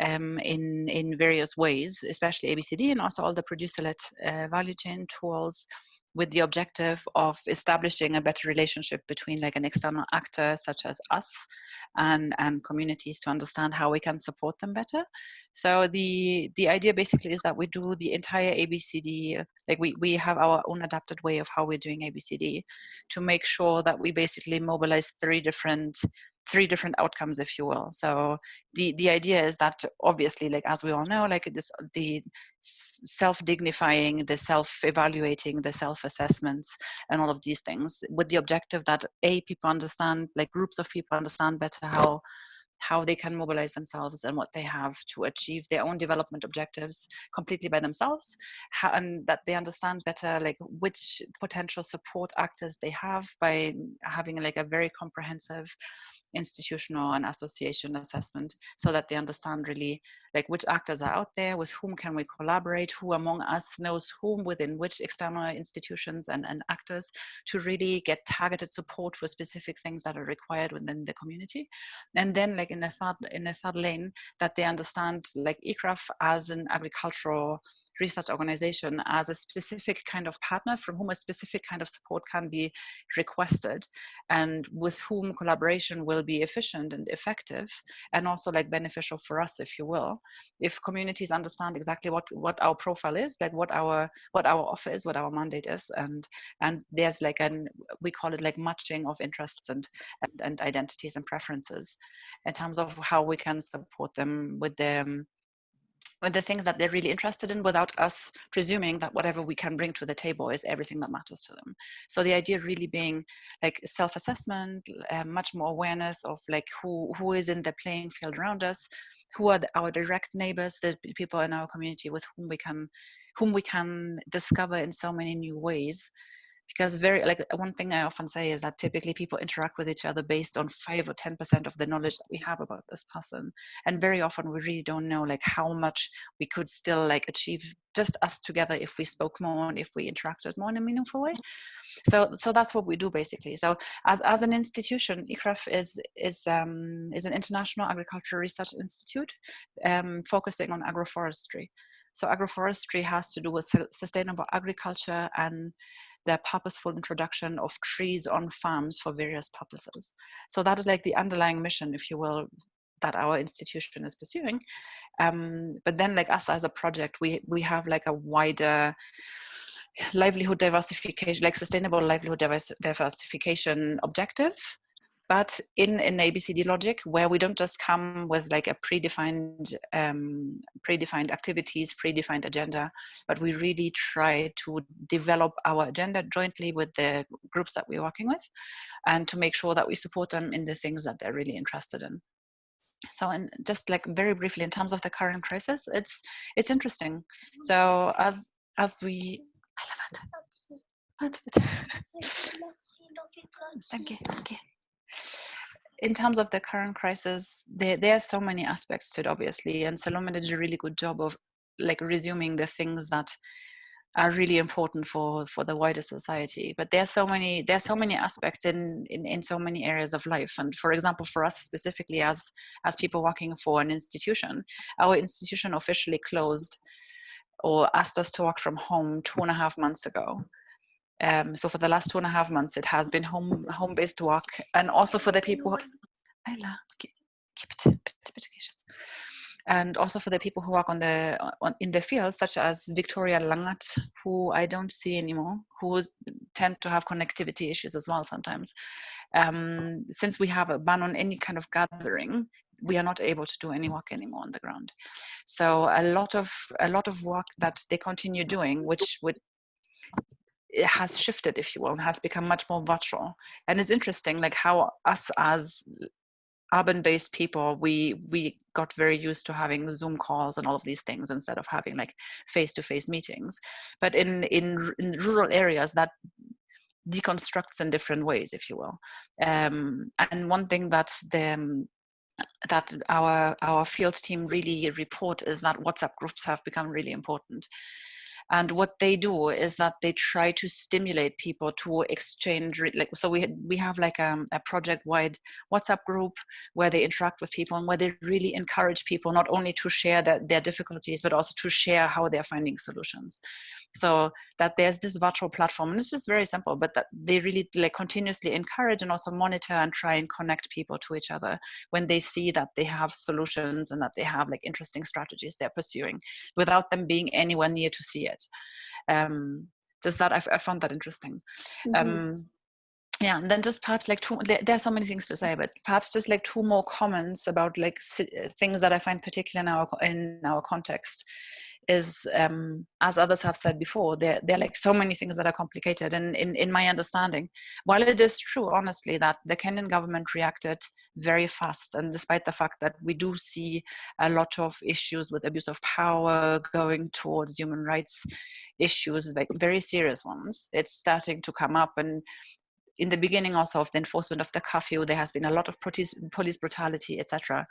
um, in in various ways, especially ABCD and also all the producer-led uh, value chain tools with the objective of establishing a better relationship between like an external actor such as us and, and communities to understand how we can support them better. So the, the idea basically is that we do the entire ABCD, like we, we have our own adapted way of how we're doing ABCD to make sure that we basically mobilize three different three different outcomes if you will. So the the idea is that obviously like as we all know like this the self dignifying the self evaluating the self assessments and all of these things with the objective that a people understand like groups of people understand better how how they can mobilize themselves and what they have to achieve their own development objectives completely by themselves how, and that they understand better like which potential support actors they have by having like a very comprehensive institutional and association assessment so that they understand really like which actors are out there, with whom can we collaborate, who among us knows whom within which external institutions and, and actors to really get targeted support for specific things that are required within the community. And then like in the third, in the third lane that they understand like ICRAF as an agricultural research organization as a specific kind of partner from whom a specific kind of support can be requested and with whom collaboration will be efficient and effective and also like beneficial for us if you will. If communities understand exactly what what our profile is like what our what our offer is what our mandate is and and there's like an we call it like matching of interests and and, and identities and preferences in terms of how we can support them with them with the things that they're really interested in without us presuming that whatever we can bring to the table is everything that matters to them. So the idea really being like self-assessment, uh, much more awareness of like who, who is in the playing field around us, who are the, our direct neighbors, the people in our community with whom we can, whom we can discover in so many new ways because very like one thing i often say is that typically people interact with each other based on five or ten percent of the knowledge that we have about this person. And very often we really don't know like how much we could still like achieve just us together if we spoke more and if we interacted more in a meaningful way. So so that's what we do basically. So as, as an institution ICRAF is is um, is an international agricultural research institute um, focusing on agroforestry. So agroforestry has to do with sustainable agriculture and the purposeful introduction of trees on farms for various purposes. So that is like the underlying mission, if you will, that our institution is pursuing. Um, but then like us as a project, we, we have like a wider livelihood diversification, like sustainable livelihood diversification objective but in an ABCD logic where we don't just come with like a predefined um, predefined activities, predefined agenda, but we really try to develop our agenda jointly with the groups that we're working with and to make sure that we support them in the things that they're really interested in. So, and just like very briefly in terms of the current crisis, it's it's interesting. So as as we, I love it. Thank you. Thank you in terms of the current crisis, there, there are so many aspects to it, obviously, and Salome did a really good job of like resuming the things that are really important for for the wider society. But there are so many there are so many aspects in, in in so many areas of life. And for example for us specifically as as people working for an institution our institution officially closed or asked us to work from home two and a half months ago um, so for the last two and a half months, it has been home home based work, and also for the people. Who, and also for the people who work on the on, in the fields, such as Victoria Langat, who I don't see anymore, who tend to have connectivity issues as well sometimes. Um, since we have a ban on any kind of gathering, we are not able to do any work anymore on the ground. So a lot of a lot of work that they continue doing, which would it has shifted, if you will, and has become much more virtual. And it's interesting, like how us as urban-based people, we we got very used to having Zoom calls and all of these things instead of having like face-to-face meetings. But in in, in rural areas, that deconstructs in different ways, if you will. Um, and one thing that the that our our field team really report is that WhatsApp groups have become really important and what they do is that they try to stimulate people to exchange like so we we have like um, a project wide whatsapp group where they interact with people and where they really encourage people not only to share their, their difficulties but also to share how they're finding solutions. So that there's this virtual platform and it's just very simple but that they really like continuously encourage and also monitor and try and connect people to each other when they see that they have solutions and that they have like interesting strategies they're pursuing without them being anywhere near to see it um just that i, I found that interesting.
Mhm.
um yeah and then just perhaps like two there, there are so many things to say but perhaps just like two more comments about like things that i find particular in our in our context is um as others have said before there there are like so many things that are complicated. And in in my understanding while it is true honestly that the kenyan government reacted very fast and despite the fact that we do see a lot of issues with abuse of power going towards human rights issues like very serious ones it's starting to come up. And in the beginning also of the enforcement of the curfew there has been a lot of police, police brutality etc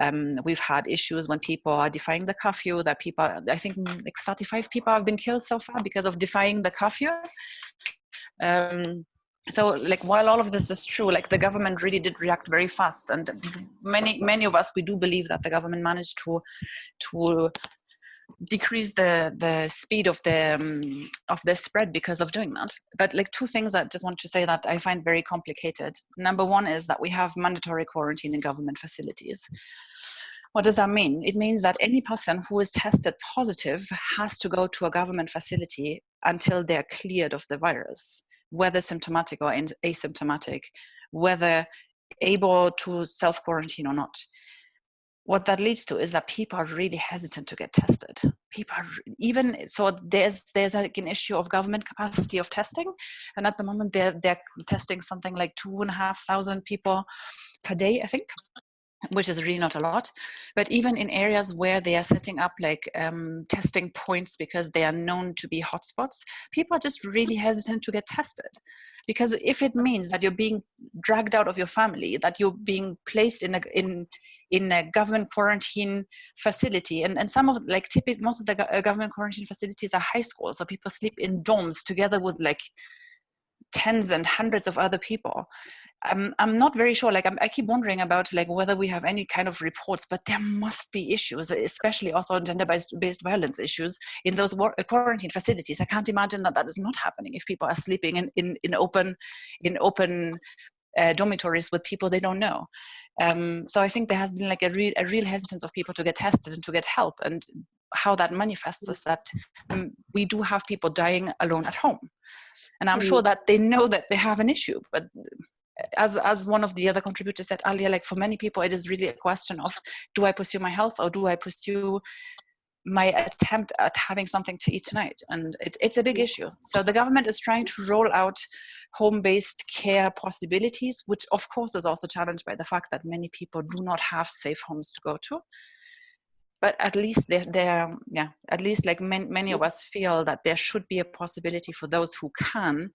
um, we've had issues when people are defying the curfew that people i think mm, like 35 people have been killed so far because of defying the curfew. Um, so like while all of this is true like the government really did react very fast and many many of us we do believe that the government managed to to decrease the the speed of the um, of the spread because of doing that. But like two things I just want to say that i find very complicated. Number one is that we have mandatory quarantine in government facilities. What does that mean? It means that any person who is tested positive has to go to a government facility until they're cleared of the virus whether symptomatic or asymptomatic whether able to self quarantine or not what that leads to is that people are really hesitant to get tested. People are even so there's there's like an issue of government capacity of testing and at the moment they're they're testing something like two and a half thousand people per day i think which is really not a lot but even in areas where they are setting up like um, testing points because they are known to be hotspots people are just really hesitant to get tested. Because if it means that you're being dragged out of your family that you're being placed in a in in a government quarantine facility and and some of like typical most of the uh, government quarantine facilities are high schools so people sleep in dorms together with like tens and hundreds of other people I'm, I'm not very sure like I'm, i keep wondering about like whether we have any kind of reports but there must be issues especially also on gender based, violence issues in those war- uh, quarantine facilities. I can't imagine that that is not happening if people are sleeping in in, in open in open uh, dormitories with people they don't know. Um, so i think there has been like a real a real hesitance of people to get tested and to get help and how that manifests is that um, we do have people dying alone at home. And i'm sure that they know that they have an issue but as as one of the other contributors said earlier like for many people it is really a question of do i pursue my health or do i pursue my attempt at having something to eat tonight? And it, it's a big mm. issue. So the government is trying to roll out home-based care possibilities which of course is also challenged by the fact that many people do not have safe homes to go to. But at least they're, they're yeah at least like many, many of mm. us feel that there should be a possibility for those who can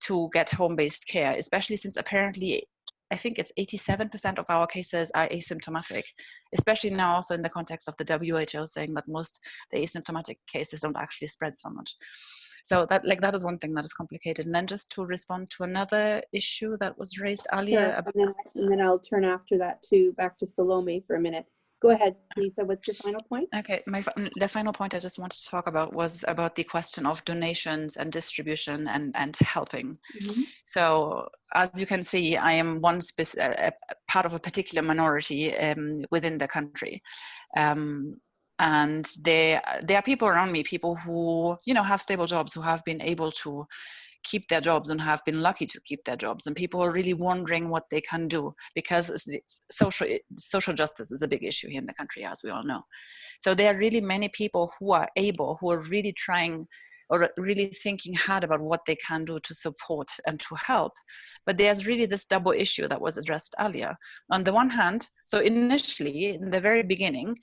to get home-based care especially since apparently i think it's 87% of our cases are asymptomatic especially now also in the context of the who saying that most the asymptomatic cases don't actually spread so much so that like that is one thing that is complicated and then just to respond to another issue that was raised earlier
Sure, and then, and then I'll turn after that to back to Salome for a minute. Go ahead, Lisa. What's your final point?
Okay, my the final point I just wanted to talk about was about the question of donations and distribution and and helping.
Mhm.
So as you can see, I am one spec- a, a part of a particular minority um, within the country. Um, and there, there are people around me, people who, you know, have stable jobs, who have been able to keep their jobs and have been lucky to keep their jobs. And people are really wondering what they can do because social, social justice is a big issue here in the country, as we all know. So there are really many people who are able, who are really trying or really thinking hard about what they can do to support and to help. But there's really this double issue that was addressed earlier. On the one hand, so initially, in the very beginning,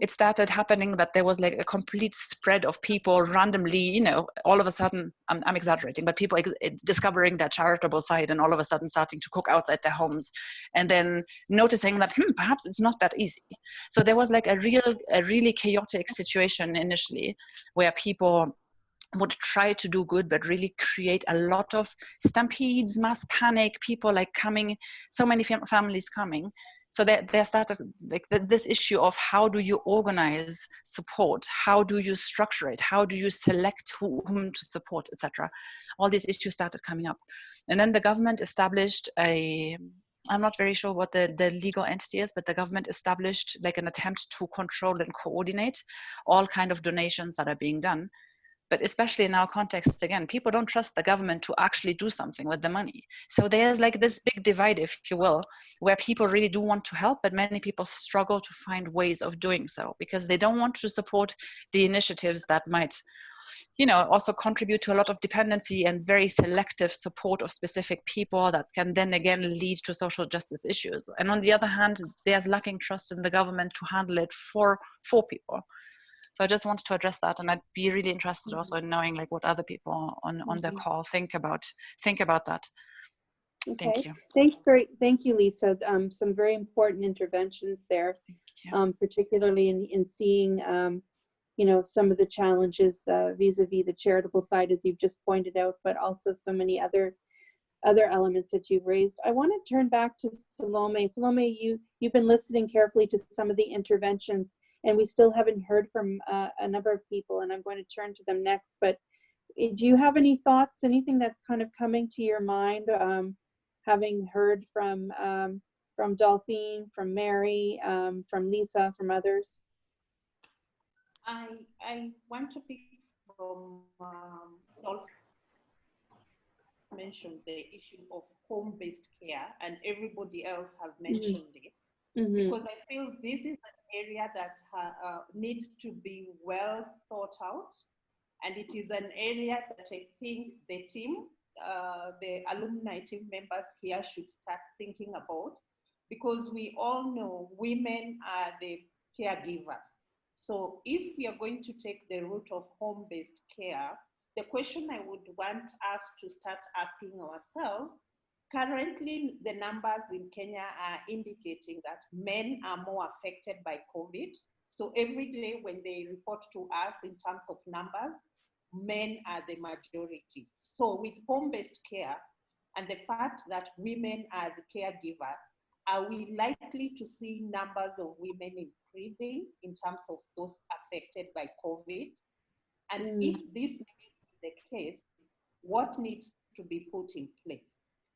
it started happening that there was like a complete spread of people randomly, you know, all of a sudden, I'm, I'm exaggerating, but people ex discovering their charitable side and all of a sudden starting to cook outside their homes and then noticing that, hmm, perhaps it's not that easy. So there was like a real, a really chaotic situation initially where people would try to do good but really create a lot of stampedes mass panic people like coming so many fam families coming so there, there started like the, this issue of how do you organize support? How do you structure it? How do you select who, whom to support etc all these issues started coming up. And then the government established a I'm not very sure what the, the legal entity is, but the government established like an attempt to control and coordinate all kind of donations that are being done but especially in our context again people don't trust the government to actually do something with the money. So there's like this big divide if you will where people really do want to help but many people struggle to find ways of doing so because they don't want to support the initiatives that might you know also contribute to a lot of dependency and very selective support of specific people that can then again lead to social justice issues. And on the other hand there's lacking trust in the government to handle it for for people so I just wanted to address that, and I'd be really interested also in knowing like what other people on on the
Mhm.
call think about think about that. Thank you.
Thanks very, thank you, Lisa. Um, some very important interventions there, um, particularly in, in seeing, um, you know, some of the challenges uh, vis-a-vis the charitable side, as you've just pointed out, but also so many other other elements that you've raised. I want to turn back to Salome. Salome, you you've been listening carefully to some of the interventions, and we still haven't heard from uh, a number of people, and I'm going to turn to them next. But eh, do you have any thoughts? Anything that's kind of coming to your mind? Um, having heard from um, from Dolphine, from Mary, um, from Lisa, from others.
I, I want to pick from um, Dolph mentioned the issue of home-based care and everybody else has mentioned it
Mhm.
because I feel this is an area that uh, uh, needs to be well thought out and it is an area that I think the team, uh, the alumni team members here should start thinking about because we all know women are the caregivers. So if we are going to take the route of home-based care, the question I would want us to start asking ourselves, currently the numbers in Kenya are indicating that men are more affected by COVID. So every day when they report to us in terms of numbers, men are the majority. So with home-based care and the fact that women are the caregivers, are we likely to see numbers of women increasing in terms of those affected by COVID? And mm. if this is the case, what needs to be put in place?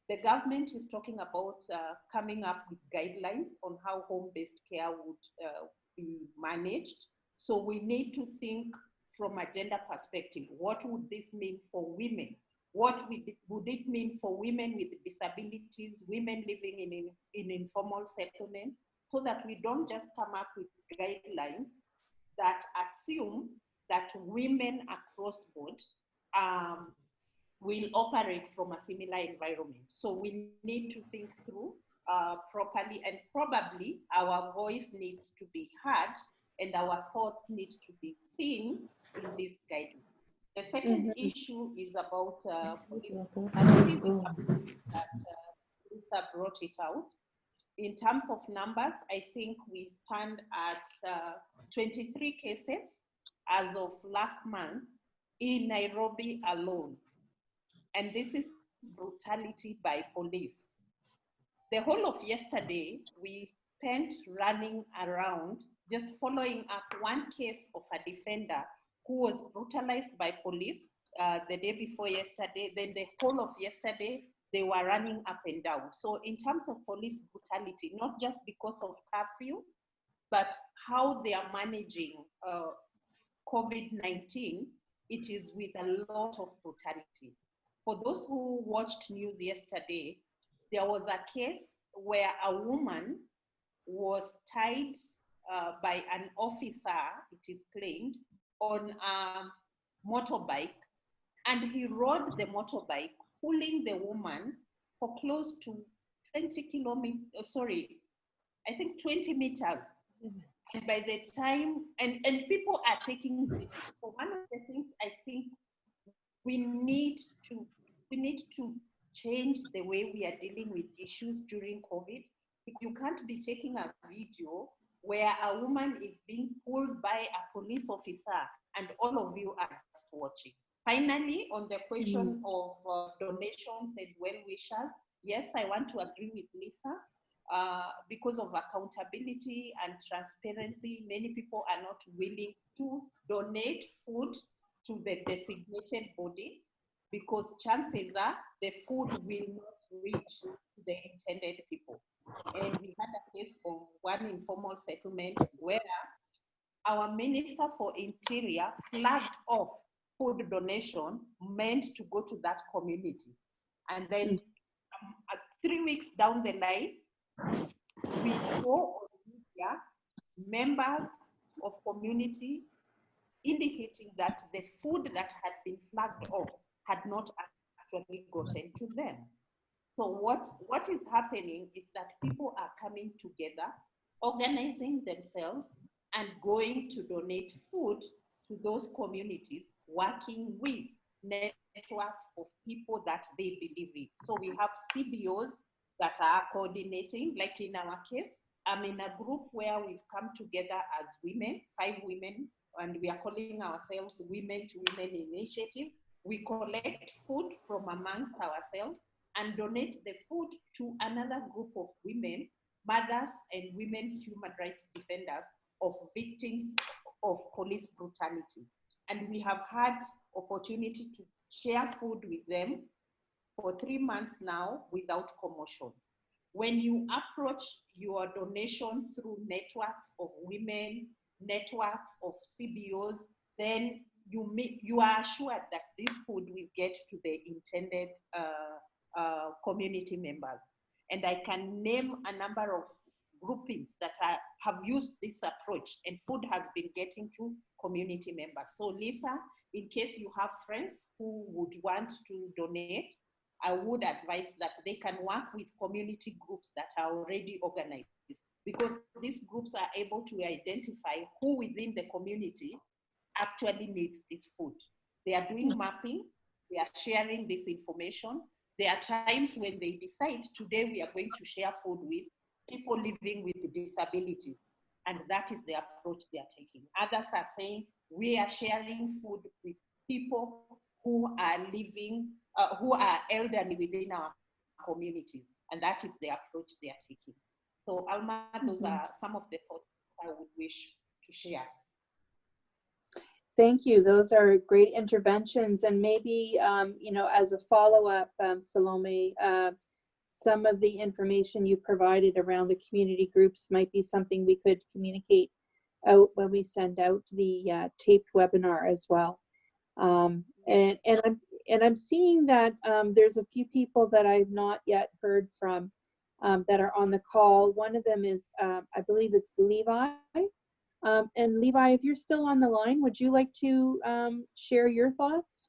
The government is talking about uh, coming up with guidelines on how home-based care would uh, be managed. So we need to think from a gender perspective, what would this mean for women? What would it, mean for women with disabilities, women living in, in, in informal settlements, so that we don't just come up with guidelines that assume that women across board um, will operate from a similar environment. So we need to think through uh, properly and probably our voice needs to be heard and our thoughts need to be seen in this guideline. The 2nd issue is about uh, police brutality that uh, Lisa brought it out. In terms of numbers, I think we stand at uh, 23 cases as of last month in Nairobi alone. And this is brutality by police. The whole of yesterday, we spent running around just following up one case of a defender who was brutalized by police uh, the day before yesterday. Then the whole of yesterday, they were running up and down. So in terms of police brutality, not just because of curfew, but how they are managing uh, COVID-19, it is with a lot of brutality. For those who watched news yesterday, there was a case where a woman was tied uh, by an officer, it is claimed, on a motorbike, and he rode the motorbike, pulling the woman for close to 20 kilometers, sorry, I think 20 meters. and by the time, and, and people are taking, so one of the things I think we need to, we need to change the way we are dealing with issues during COVID. You can't be taking a video where a woman is being pulled by a police officer and all of you are just watching. Finally, on the question of uh, donations and well wishers, yes, I want to agree with Lisa. Uh, because of accountability and transparency, many people are not willing to donate food to the designated body because chances are the food will not reach the intended people. And we had a case of one informal settlement where our Minister for Interior flagged off food donation meant to go to that community. And then um, uh, three weeks down the line, we media members of community indicating that the food that had been flagged off had not actually gotten to them. So what, what is happening is that hmm. people are coming together, organizing themselves, and going to donate food to those communities, working with networks of people that they believe in. So we have CBOs that are coordinating, like in our case, I'm in a group where we've come together as women, five women, and we are calling ourselves Women to Women Initiative. We collect food from amongst ourselves and donate the food to another group of women, mothers and women human rights defenders of victims of police brutality. And we have had opportunity to share food with them for three months now without commotions. When you approach your donation through networks of women, networks of CBOs, then you, make, you are assured that this food will get to the intended uh, uh, community members. And I can name a number of groupings that are, have used this approach and food has been getting to community members. So Lisa, in case you have friends who would want to donate, I would advise that they can work with community groups that are already organized because these groups are able to identify who within the community actually needs this food. They are doing mapping, they are sharing this information. There are times when they decide today we are going to share food with people living with disabilities. And that is the approach they are taking. Others are saying we are sharing food with people who are living, uh, who are elderly within our communities. And that is the approach they are taking. So Alma, those
Mhm.
are some of the thoughts I would wish to share.
Thank you. Those are great interventions. And maybe, um, you know, as a follow-up, um, Salome, uh, some of the information you provided around the community groups might be something we could communicate out when we send out the uh, taped webinar as well. Um, and, and I'm and I'm seeing that um, there's a few people that I've not yet heard from um, that are on the call. One of them is, um, I believe it's Levi. Um, and Levi, if you're still on the line, would you like to um, share your thoughts?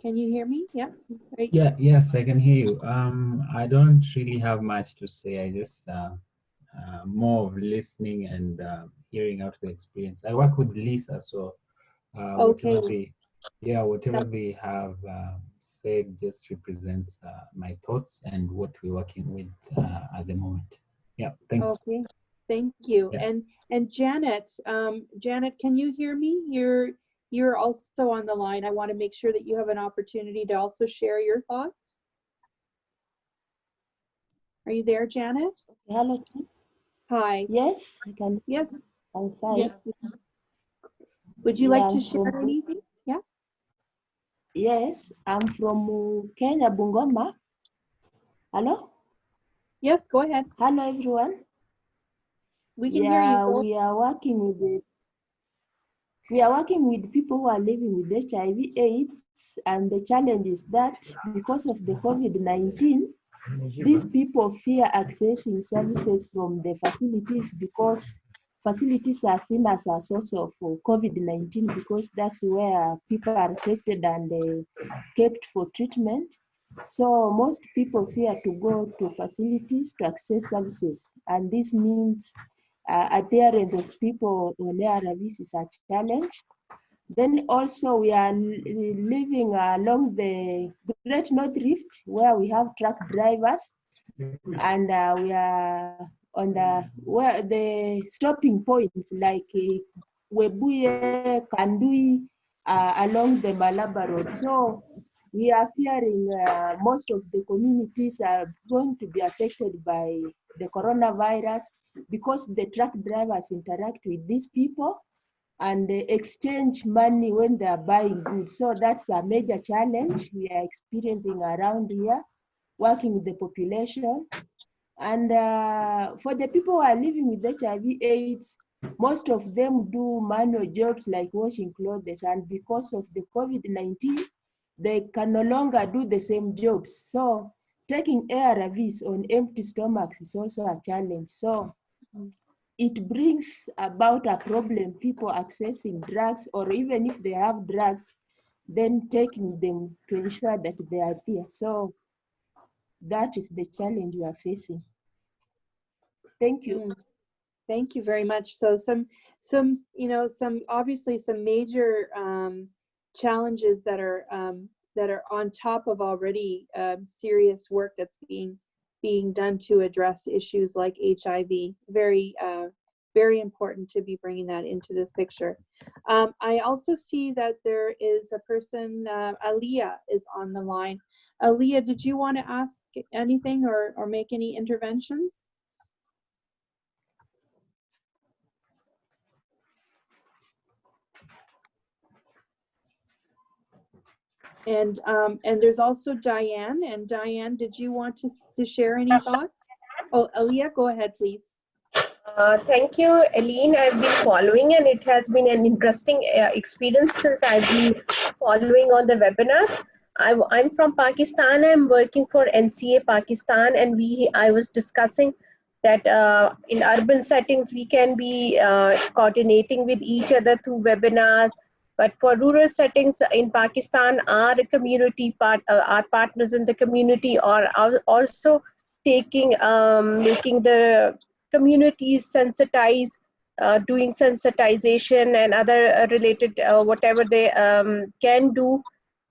Can you hear me? Yeah. Right.
Yeah, yes, I can hear you. Um, I don't really have much to say. I just uh, uh, more of listening and uh, hearing out the experience. I work with Lisa, so uh, whatever
Okay.
they, yeah, whatever they have uh, said just represents uh, my thoughts and what we're working with uh, at the moment. Yeah, thanks.
Okay. Thank you.
Yeah.
And and Janet, um, Janet, can you hear me? You're you're also on the line. I want to make sure that you have an opportunity to also share your thoughts. Are you there, Janet?
Hello.
Hi.
Yes, I can.
Yes.
I'm.
Yes. Would you like to share
from-
anything?
Yes, I'm from Kenya, Bungoma. Hello.
Yes. Go ahead.
Hello, everyone.
We can
yeah,
hear you.
We are working with the. We are working with people who are living with HIV/AIDS, and the challenge is that because of the COVID-19, these people fear accessing services from the facilities because facilities are seen as a source of uh, COVID-19 because that's where people are tested and kept for treatment. So most people fear to go to facilities to access services. And this means uh, adherence of people on ARVs is a challenge. Then also we are living along the Great North Rift where we have truck drivers and uh, we are on the where the stopping points like uh, Webuye, Kanduyi, uh, along the Malaba Road. So we are fearing uh, most of the communities are going to be affected by the coronavirus because the truck drivers interact with these people and they exchange money when they are buying goods. So that's a major challenge we are experiencing around here, working with the population. And uh, for the people who are living with HIV AIDS, most of them do manual jobs like washing clothes. And because of the COVID-19, they can no longer do the same jobs. So taking ARVs on empty stomachs is also a challenge. So it brings about a problem, people accessing drugs, or even if they have drugs, then taking them to ensure that they are there. So that is the challenge we are facing. Thank you.
Mm. Thank you very much. So some, some, you know, some, obviously some major um, challenges that are, um, that are on top of already um, serious work that's being, being done to address issues like HIV. Very, uh, very important to be bringing that into this picture. Um, I also see that there is a person, uh, Aliyah is on the line. Aliyah, did you want to ask anything or, or make any interventions? And um, and there's also Diane. And Diane, did you want to, to share any thoughts? Oh, Aliyah, go ahead, please.
Uh, thank you, Eileen. I've been following, and it has been an interesting uh, experience since I've been following on the webinars. I, am from Pakistan. I'm working for NCA Pakistan, and we I was discussing that uh, in urban settings we can be uh, coordinating with each other through webinars. But for rural settings in Pakistan, our community part, uh, our partners in the community are al- also taking, um, making the communities sensitize, uh, doing sensitization and other uh, related uh, whatever they um, can do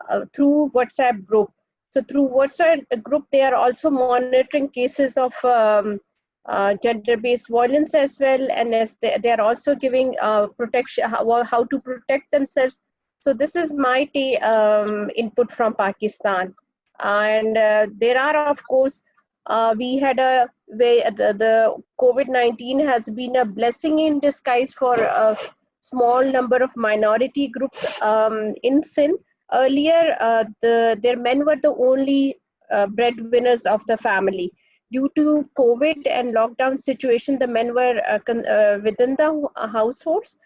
uh, through WhatsApp group. So through WhatsApp group, they are also monitoring cases of um, uh, gender-based violence as well, and as they, they are also giving uh, protection how, how to protect themselves. So this is my um, input from Pakistan, and uh, there are of course uh, we had a way the, the covid-19 has been a blessing in disguise for a small number of minority groups um, in sin. Earlier uh, the their men were the only uh, breadwinners of the family due to covid and lockdown situation the men were uh, uh, within the households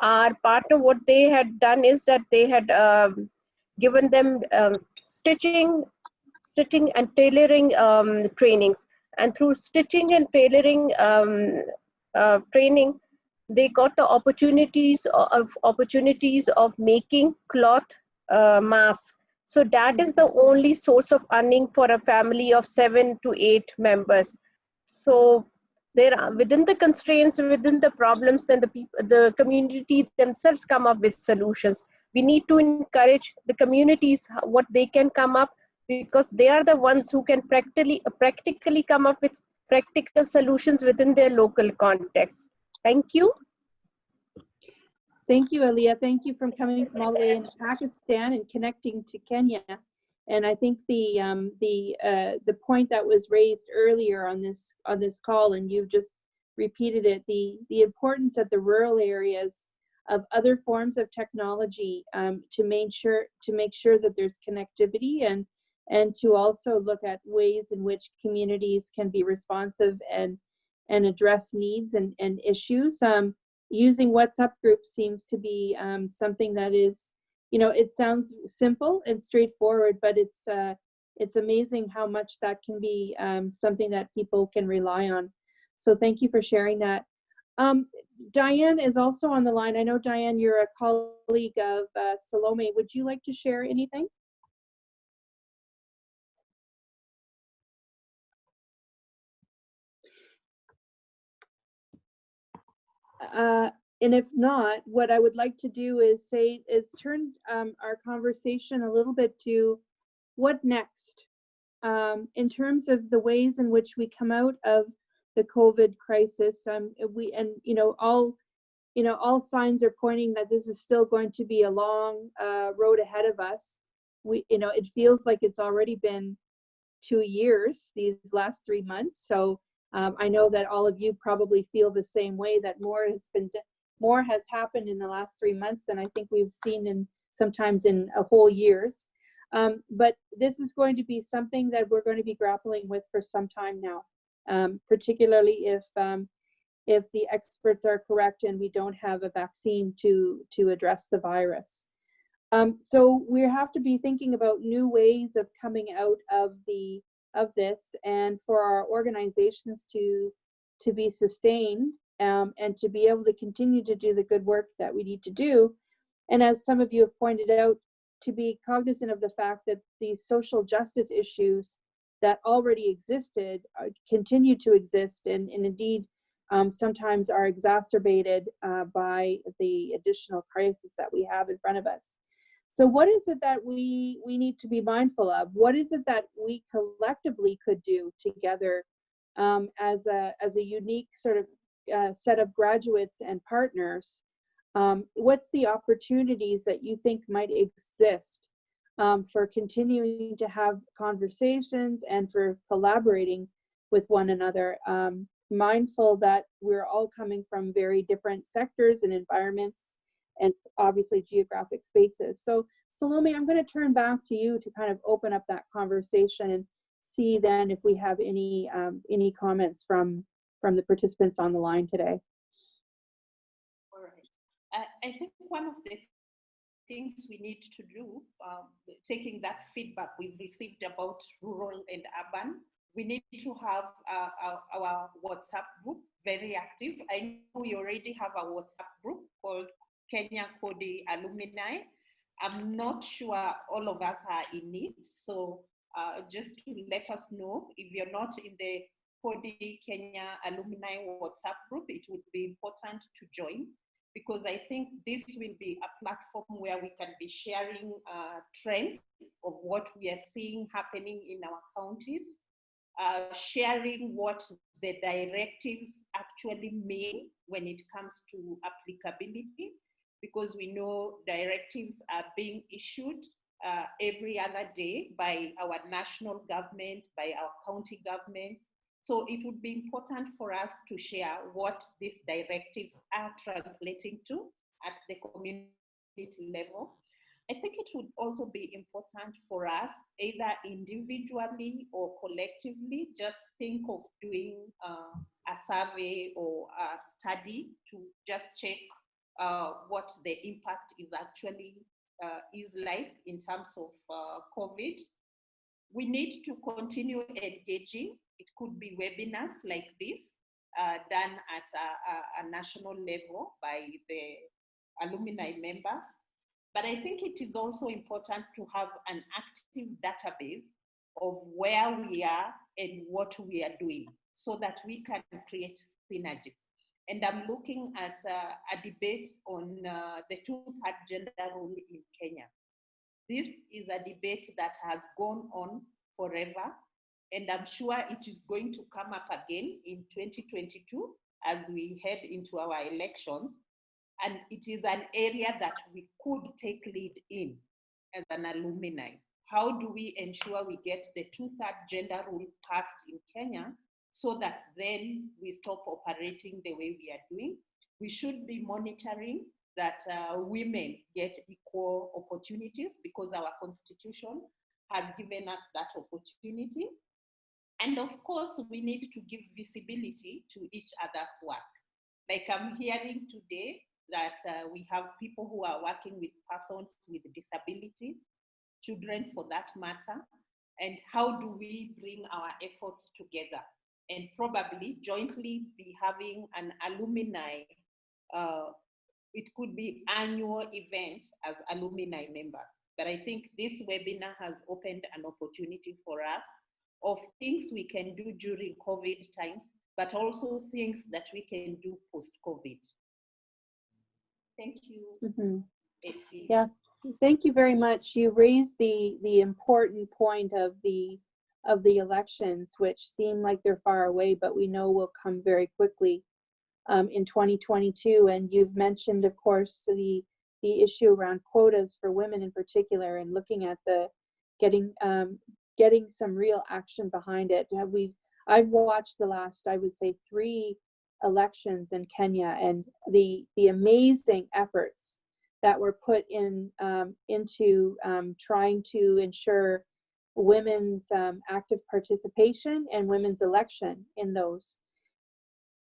our partner what they had done is that they had um, given them um, stitching stitching and tailoring um, trainings. And through stitching and tailoring um, uh, training, they got the opportunities of opportunities of making cloth uh, masks. So that is the only source of earning for a family of seven to eight members. So there are within the constraints, within the problems, then the people, the community themselves come up with solutions. We need to encourage the communities what they can come up because they are the ones who can practically practically come up with practical solutions within their local context. Thank you.
Thank you, Aliyah. Thank you for coming from all the way in Pakistan and connecting to Kenya. And I think the um, the uh, the point that was raised earlier on this on this call, and you've just repeated it, the the importance of the rural areas of other forms of technology um, to make sure to make sure that there's connectivity and and to also look at ways in which communities can be responsive and and address needs and, and issues. Um, using WhatsApp groups seems to be um, something that is, you know, it sounds simple and straightforward, but it's uh, it's amazing how much that can be um, something that people can rely on. So thank you for sharing that. Um, Diane is also on the line. I know Diane, you're a colleague of uh, Salome. Would you like to share anything? Uh, and if not, what I would like to do is say, is turn um, our conversation a little bit to what next? Um, in terms of the ways in which we come out of the COVID crisis, um, we, and you know, all, you know, all signs are pointing that this is still going to be a long uh, road ahead of us. We, you know, it feels like it's already been two years, these last three months. So um, I know that all of you probably feel the same way that more has been more has happened in the last three months than I think we've seen in sometimes in a whole years. Um, but this is going to be something that we're going to be grappling with for some time now, um, particularly if um, if the experts are correct and we don't have a vaccine to to address the virus. Um, so we have to be thinking about new ways of coming out of the of this and for our organizations to to be sustained um, and to be able to continue to do the good work that we need to do. And as some of you have pointed out, to be cognizant of the fact that these social justice issues that already existed uh, continue to exist and, and indeed um, sometimes are exacerbated uh, by the additional crisis that we have in front of us. So what is it that we, we need to be mindful of? What is it that we collectively could do together um, as, a, as a unique sort of uh, set of graduates and partners? Um, what's the opportunities that you think might exist um, for continuing to have conversations and for collaborating with one another? Um, mindful that we're all coming from very different sectors and environments and obviously geographic spaces. So Salome, I'm going to turn back to you to kind of open up that conversation and see then if we have any um, any comments from from the participants on the line today.
All right. I, I think one of the things we need to do, um, taking that feedback we've received about rural and urban, we need to have uh, our, our, WhatsApp group very active. I know we already have a WhatsApp group called Kenya Coady Alumni. I'm not sure all of us are in it. So uh, just to let us know, if you're not in the Coady Kenya Alumni WhatsApp group, it would be important to join because I think this will be a platform where we can be sharing uh, trends of what we are seeing happening in our counties, uh, sharing what the directives actually mean when it comes to applicability, because we know directives are being issued uh, every other day by our national government, by our county governments. So it would be important for us to share what these directives are translating to at the community level. I think it would also be important for us, either individually or collectively, just think of doing uh, a survey or a study to just check uh, what the impact is actually uh, is like in terms of uh, COVID. We need to continue engaging. It could be webinars like this uh, done at a, a, a national level by the alumni members. But I think it is also important to have an active database of where we are and what we are doing so that we can create synergy and I'm looking at uh, a debate on uh, the two-third gender rule in Kenya. This is a debate that has gone on forever, and I'm sure it is going to come up again in 2022 as we head into our elections. And it is an area that we could take lead in as an alumni. How do we ensure we get the two-third gender rule passed in Kenya so that then we stop operating the way we are doing. We should be monitoring that uh, women get equal opportunities because our constitution has given us that opportunity. And of course, we need to give visibility to each other's work. Like I'm hearing today that uh, we have people who are working with persons with disabilities, children for that matter, and how do we bring our efforts together and probably jointly be having an alumni, uh, it could be annual event as alumni members. But I think this webinar has opened an opportunity for us of things we can do during COVID times, but also things that we can do post-COVID. Thank you.
Mhm. Yeah, thank you very much. You raised the, the important point of the, of the elections, which seem like they're far away, but we know will come very quickly um, in 2022. And you've mentioned, of course, the, the issue around quotas for women in particular and looking at the, getting, um, getting some real action behind it. We, I've watched the last, I would say, three elections in Kenya and the, the amazing efforts that were put in um, into um, trying to ensure women's um, active participation and women's election in those.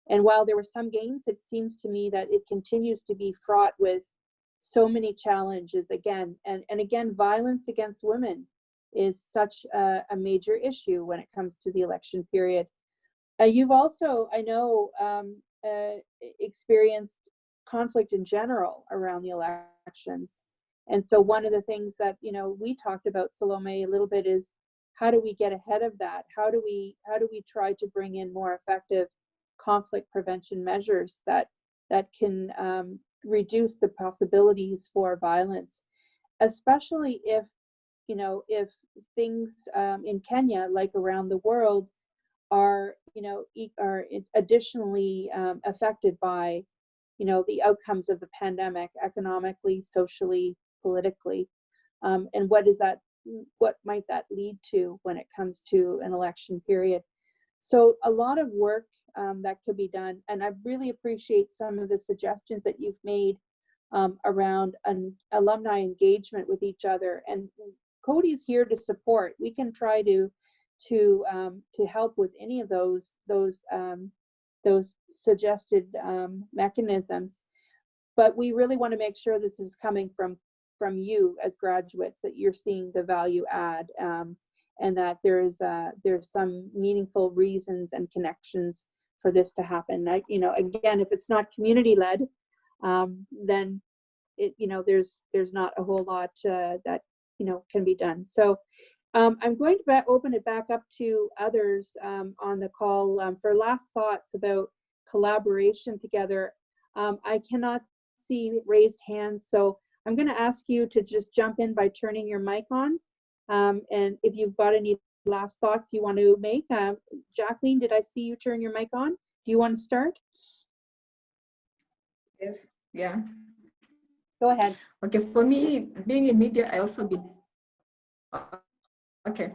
And while there were some gains, it seems to me that it continues to be fraught with so many challenges again. And, and again, violence against women is such a, a major issue when it comes to the election period. Uh, you've also, I know, um, uh, experienced conflict in general around the elections. And so one of the things that, you know, we talked about Salome a little bit is how do we get ahead of that? How do we how do we try to bring in more effective conflict prevention measures that that can um, reduce the possibilities for violence, especially if you know if things um, in Kenya like around the world are you know are additionally um, affected by you know the outcomes of the pandemic economically socially politically um, and what is that what might that lead to when it comes to an election period so a lot of work um, that could be done and i really appreciate some of the suggestions that you've made um, around an alumni engagement with each other and Coady's here to support we can try to to um, to help with any of those those um, those suggested um, mechanisms. But we really want to make sure this is coming from from you as graduates that you're seeing the value add um, and that there's uh, there's some meaningful reasons and connections for this to happen. I, you know, again, if it's not community led, um, then it you know there's there's not a whole lot uh, that you know can be done. So um, I'm going to open it back up to others um, on the call um, for last thoughts about collaboration together. Um, I cannot see raised hands, so I'm going to ask you to just jump in by turning your mic on. Um, and if you've got any last thoughts you want to make, uh, Jacqueline, did I see you turn your mic on? Do you want to start?
Yes, yeah.
Go ahead.
Okay, for me, being in media, I also be Okay.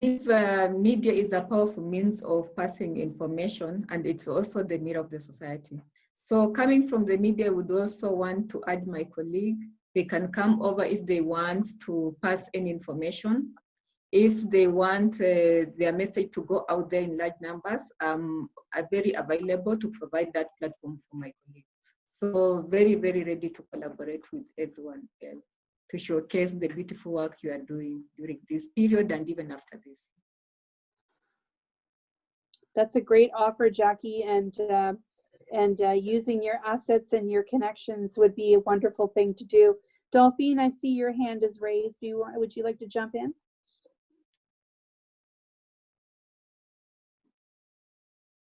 If uh, media is a powerful means of passing information and it's also the mirror of the society. So coming from the media would also want to add my colleague. They can come over if they want to pass any information. If they want uh, their message to go out there in large numbers, um, I'm very available to provide that platform for my colleagues. So very, very ready to collaborate with everyone else to showcase the beautiful work you are doing during this period and even after this.
That's a great offer, Jackie, and uh, and uh, using your assets and your connections would be a wonderful thing to do. Dolphine, I see your hand is raised. Do you want, would you like to jump in?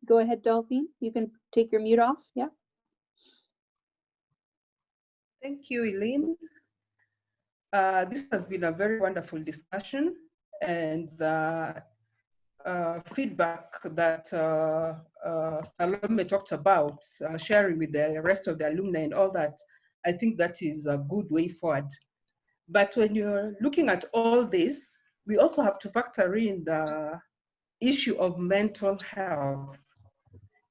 Go ahead, Dolphine. You can take your mute off. Yeah.
Thank you, Eileen. Uh, this has been a very wonderful discussion and uh, uh, feedback that uh, uh, Salome talked about, uh, sharing with the rest of the alumni and all that, I think that is a good way forward. But when you're looking at all this, we also have to factor in the issue of mental health,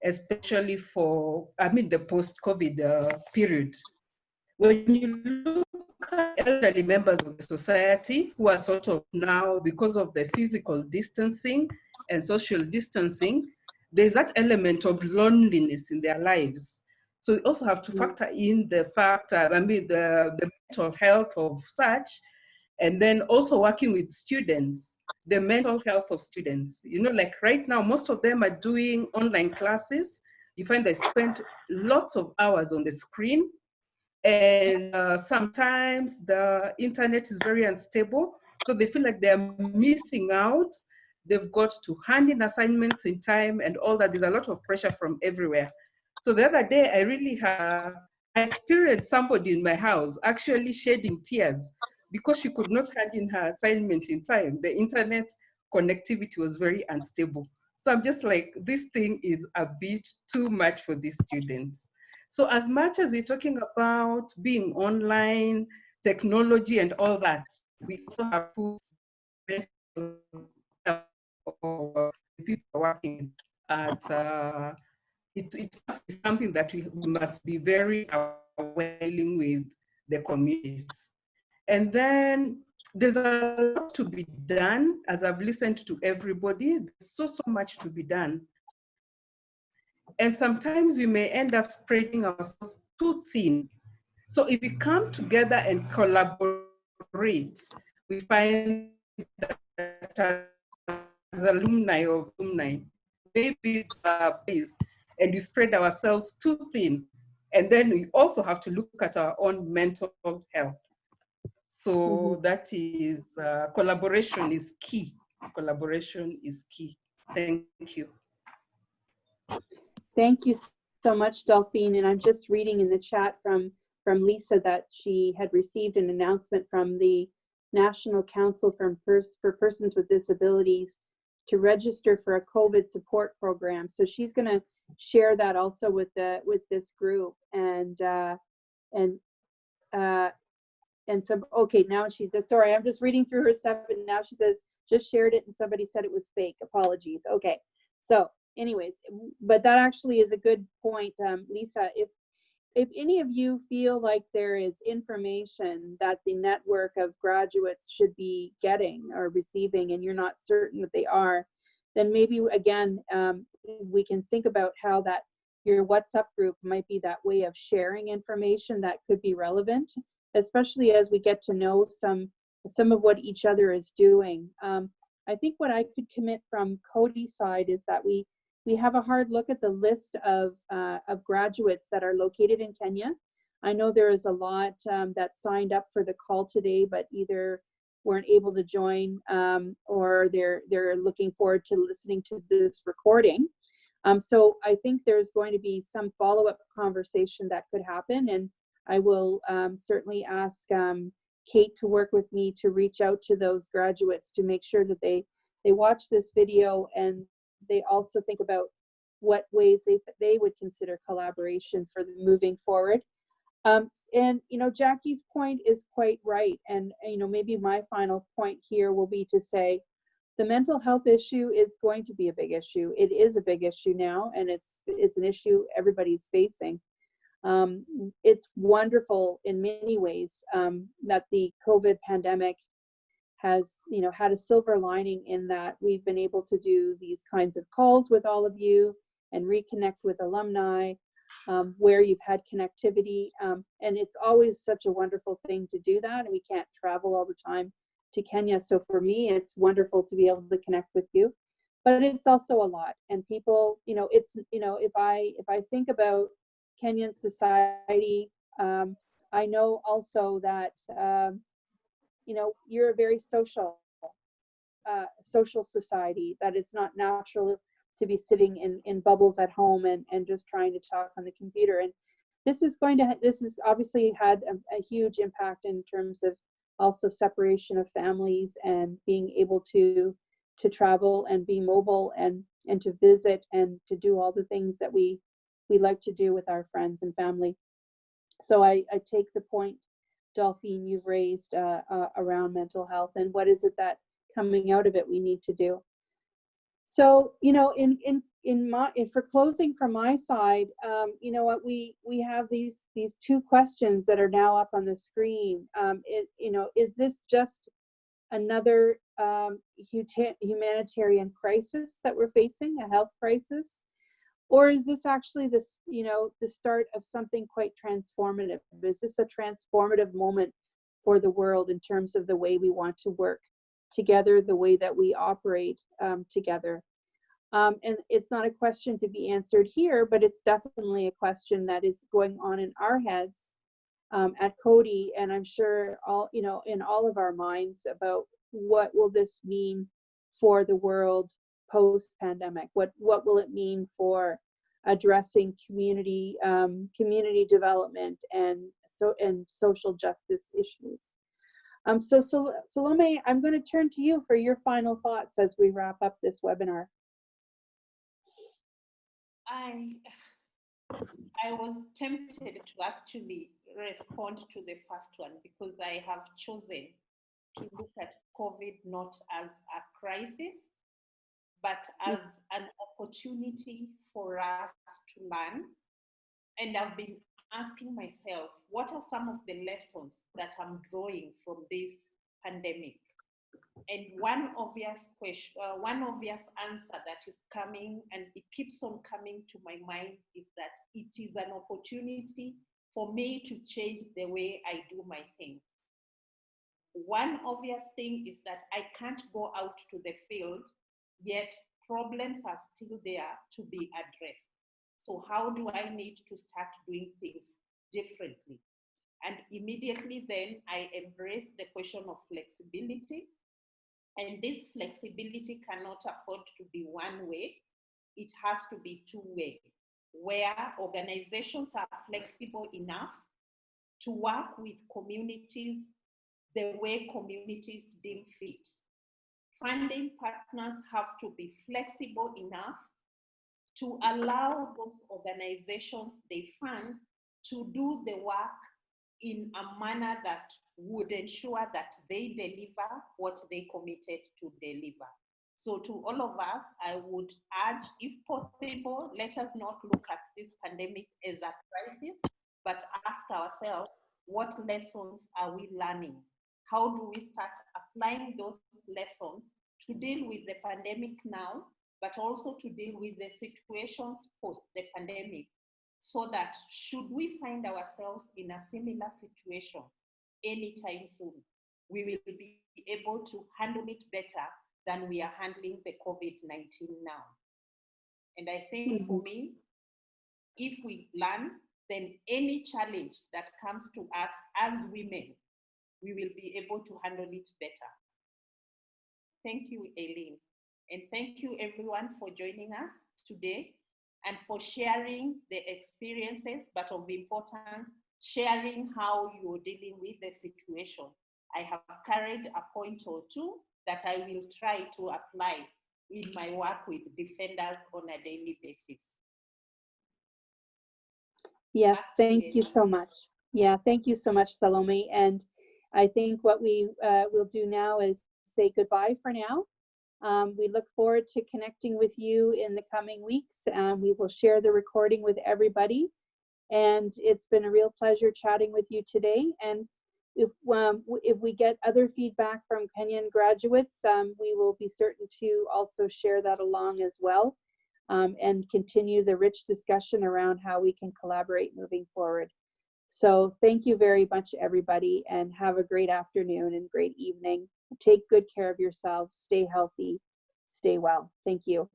especially for, I mean, the post-COVID period. When you look at elderly members of the society who are sort of now, because of the physical distancing and social distancing, there's that element of loneliness in their lives. So we also have to
Mm.
factor in the factor, I mean, the, the mental health of such, and then also working with students, the mental health of students. You know, like right now, most of them are doing online classes. You find they spend lots of hours on the screen and uh, sometimes the internet is very unstable so they feel like they're missing out they've got to hand in assignments in time and all that there's a lot of pressure from everywhere so the other day i really uh, I experienced somebody in my house actually shedding tears because she could not hand in her assignment in time. The internet connectivity was very unstable. So I'm just like, this thing is a bit too much for these students. So as much as we're talking about being online, technology and all that, we also have put people working at uh, it, something that we, must be very willing with the communities. And then there's a lot to be done as I've listened to everybody. There's so, so much to be done. And sometimes we may end up spreading ourselves too thin. So if we come together and collaborate, we find that as alumni or alumni, maybe uh, and we spread ourselves too thin. And then we also have to look at our own mental health. So mm -hmm. that is, uh, collaboration is key. Collaboration is key. Thank you.
Thank you so much, Dolphine. And I'm just reading in the chat from, from Lisa that she had received an announcement from the National Council for, Pers for Persons with Disabilities to register for a COVID support program. So she's going to share that also with the with this group and uh, and uh, and some okay now she does sorry I'm just reading through her stuff and now she says just shared it and somebody said it was fake. Apologies. Okay. So anyways but that actually is a good point um, Lisa if if any of you feel like there is information that the network of graduates should be getting or receiving and you're not certain that they are then maybe again, um, we can think about how that your WhatsApp group might be that way of sharing information that could be relevant, especially as we get to know some some of what each other is doing. Um, I think what I could commit from Coady's side is that we we have a hard look at the list of uh, of graduates that are located in Kenya. I know there is a lot um, that signed up for the call today, but either weren't able to join um, or they're they're looking forward to listening to this recording. Um, so I think there's going to be some follow-up conversation that could happen and I will um, certainly ask um, Kate to work with me to reach out to those graduates to make sure that they they watch this video and they also think about what ways they, they would consider collaboration for moving forward. Um, and you know, Jackie's point is quite right. And you know, maybe my final point here will be to say, the mental health issue is going to be a big issue. It is a big issue now, and it's it's an issue everybody's facing. Um, it's wonderful in many ways um, that the COVID pandemic has, you know, had a silver lining in that we've been able to do these kinds of calls with all of you and reconnect with alumni um, where you've had connectivity. Um, and it's always such a wonderful thing to do that. And we can't travel all the time to Kenya. So for me, it's wonderful to be able to connect with you. But it's also a lot. And people, you know, it's, you know, if I if I think about Kenyan society, um, I know also that, um, you know, you're a very social, uh, social society, that it's not natural to be sitting in, in bubbles at home and, and just trying to talk on the computer. And this is going to, this has obviously had a, a huge impact in terms of also separation of families and being able to to travel and be mobile and and to visit and to do all the things that we we like to do with our friends and family. So I, I take the point, Dolphine, you've raised uh, uh, around mental health and what is it that coming out of it we need to do. So, you know, in in in my for closing from my side, um, you know what we we have these these two questions that are now up on the screen. Um, it, you know, is this just another um, humanitarian crisis that we're facing, a health crisis, or is this actually this you know the start of something quite transformative? Is this a transformative moment for the world in terms of the way we want to work? together the way that we operate um, together. Um, and it's not a question to be answered here, but it's definitely a question that is going on in our heads um, at Coady, and I'm sure all you know in all of our minds about what will this mean for the world post-pandemic? What what will it mean for addressing community um, community development and so and social justice issues. Um, so, so Salome, I'm going to turn to you for your final thoughts as we wrap up this webinar.
I I was tempted to actually respond to the first one because I have chosen to look at COVID not as a crisis, but as an opportunity for us to learn. And I've been asking myself, what are some of the lessons that I'm drawing from this pandemic? And one obvious question, uh, one obvious answer that is coming and it keeps on coming to my mind is that it is an opportunity for me to change the way I do my thing. One obvious thing is that I can't go out to the field, yet problems are still there to be addressed. So how do I need to start doing things differently? And immediately then I embrace the question of flexibility. And this flexibility cannot afford to be one way. It has to be two way, where organizations are flexible enough to work with communities the way communities deem fit. Funding partners have to be flexible enough to allow those organizations they fund to do the work in a manner that would ensure that they deliver what they committed to deliver. So to all of us, I would urge, if possible, let us not look at this pandemic as a crisis, but ask ourselves, what lessons are we learning? How do we start applying those lessons to deal with the pandemic now, but also to deal with the situations post the pandemic so that should we find ourselves in a similar situation anytime soon, we will be able to handle it better than we are handling the COVID-19 now. And I think mm -hmm. for me, if we learn, then any challenge that comes to us as women, we will be able to handle it better. Thank you, Eileen. And thank you everyone for joining us today and for sharing the experiences, but of importance, sharing how you're dealing with the situation. I have carried a point or two that I will try to apply in my work with defenders on a daily basis.
Yes, thank you so much. Yeah, thank you so much, Salome. And I think what we uh, will do now is say goodbye for now. Um, we look forward to connecting with you in the coming weeks. Um, we will share the recording with everybody. And it's been a real pleasure chatting with you today. And if, um, if we get other feedback from Kenyan graduates, um, we will be certain to also share that along as well um, and continue the rich discussion around how we can collaborate moving forward. So thank you very much, everybody, and have a great afternoon and great evening. Take good care of yourselves. Stay healthy. Stay well. Thank you.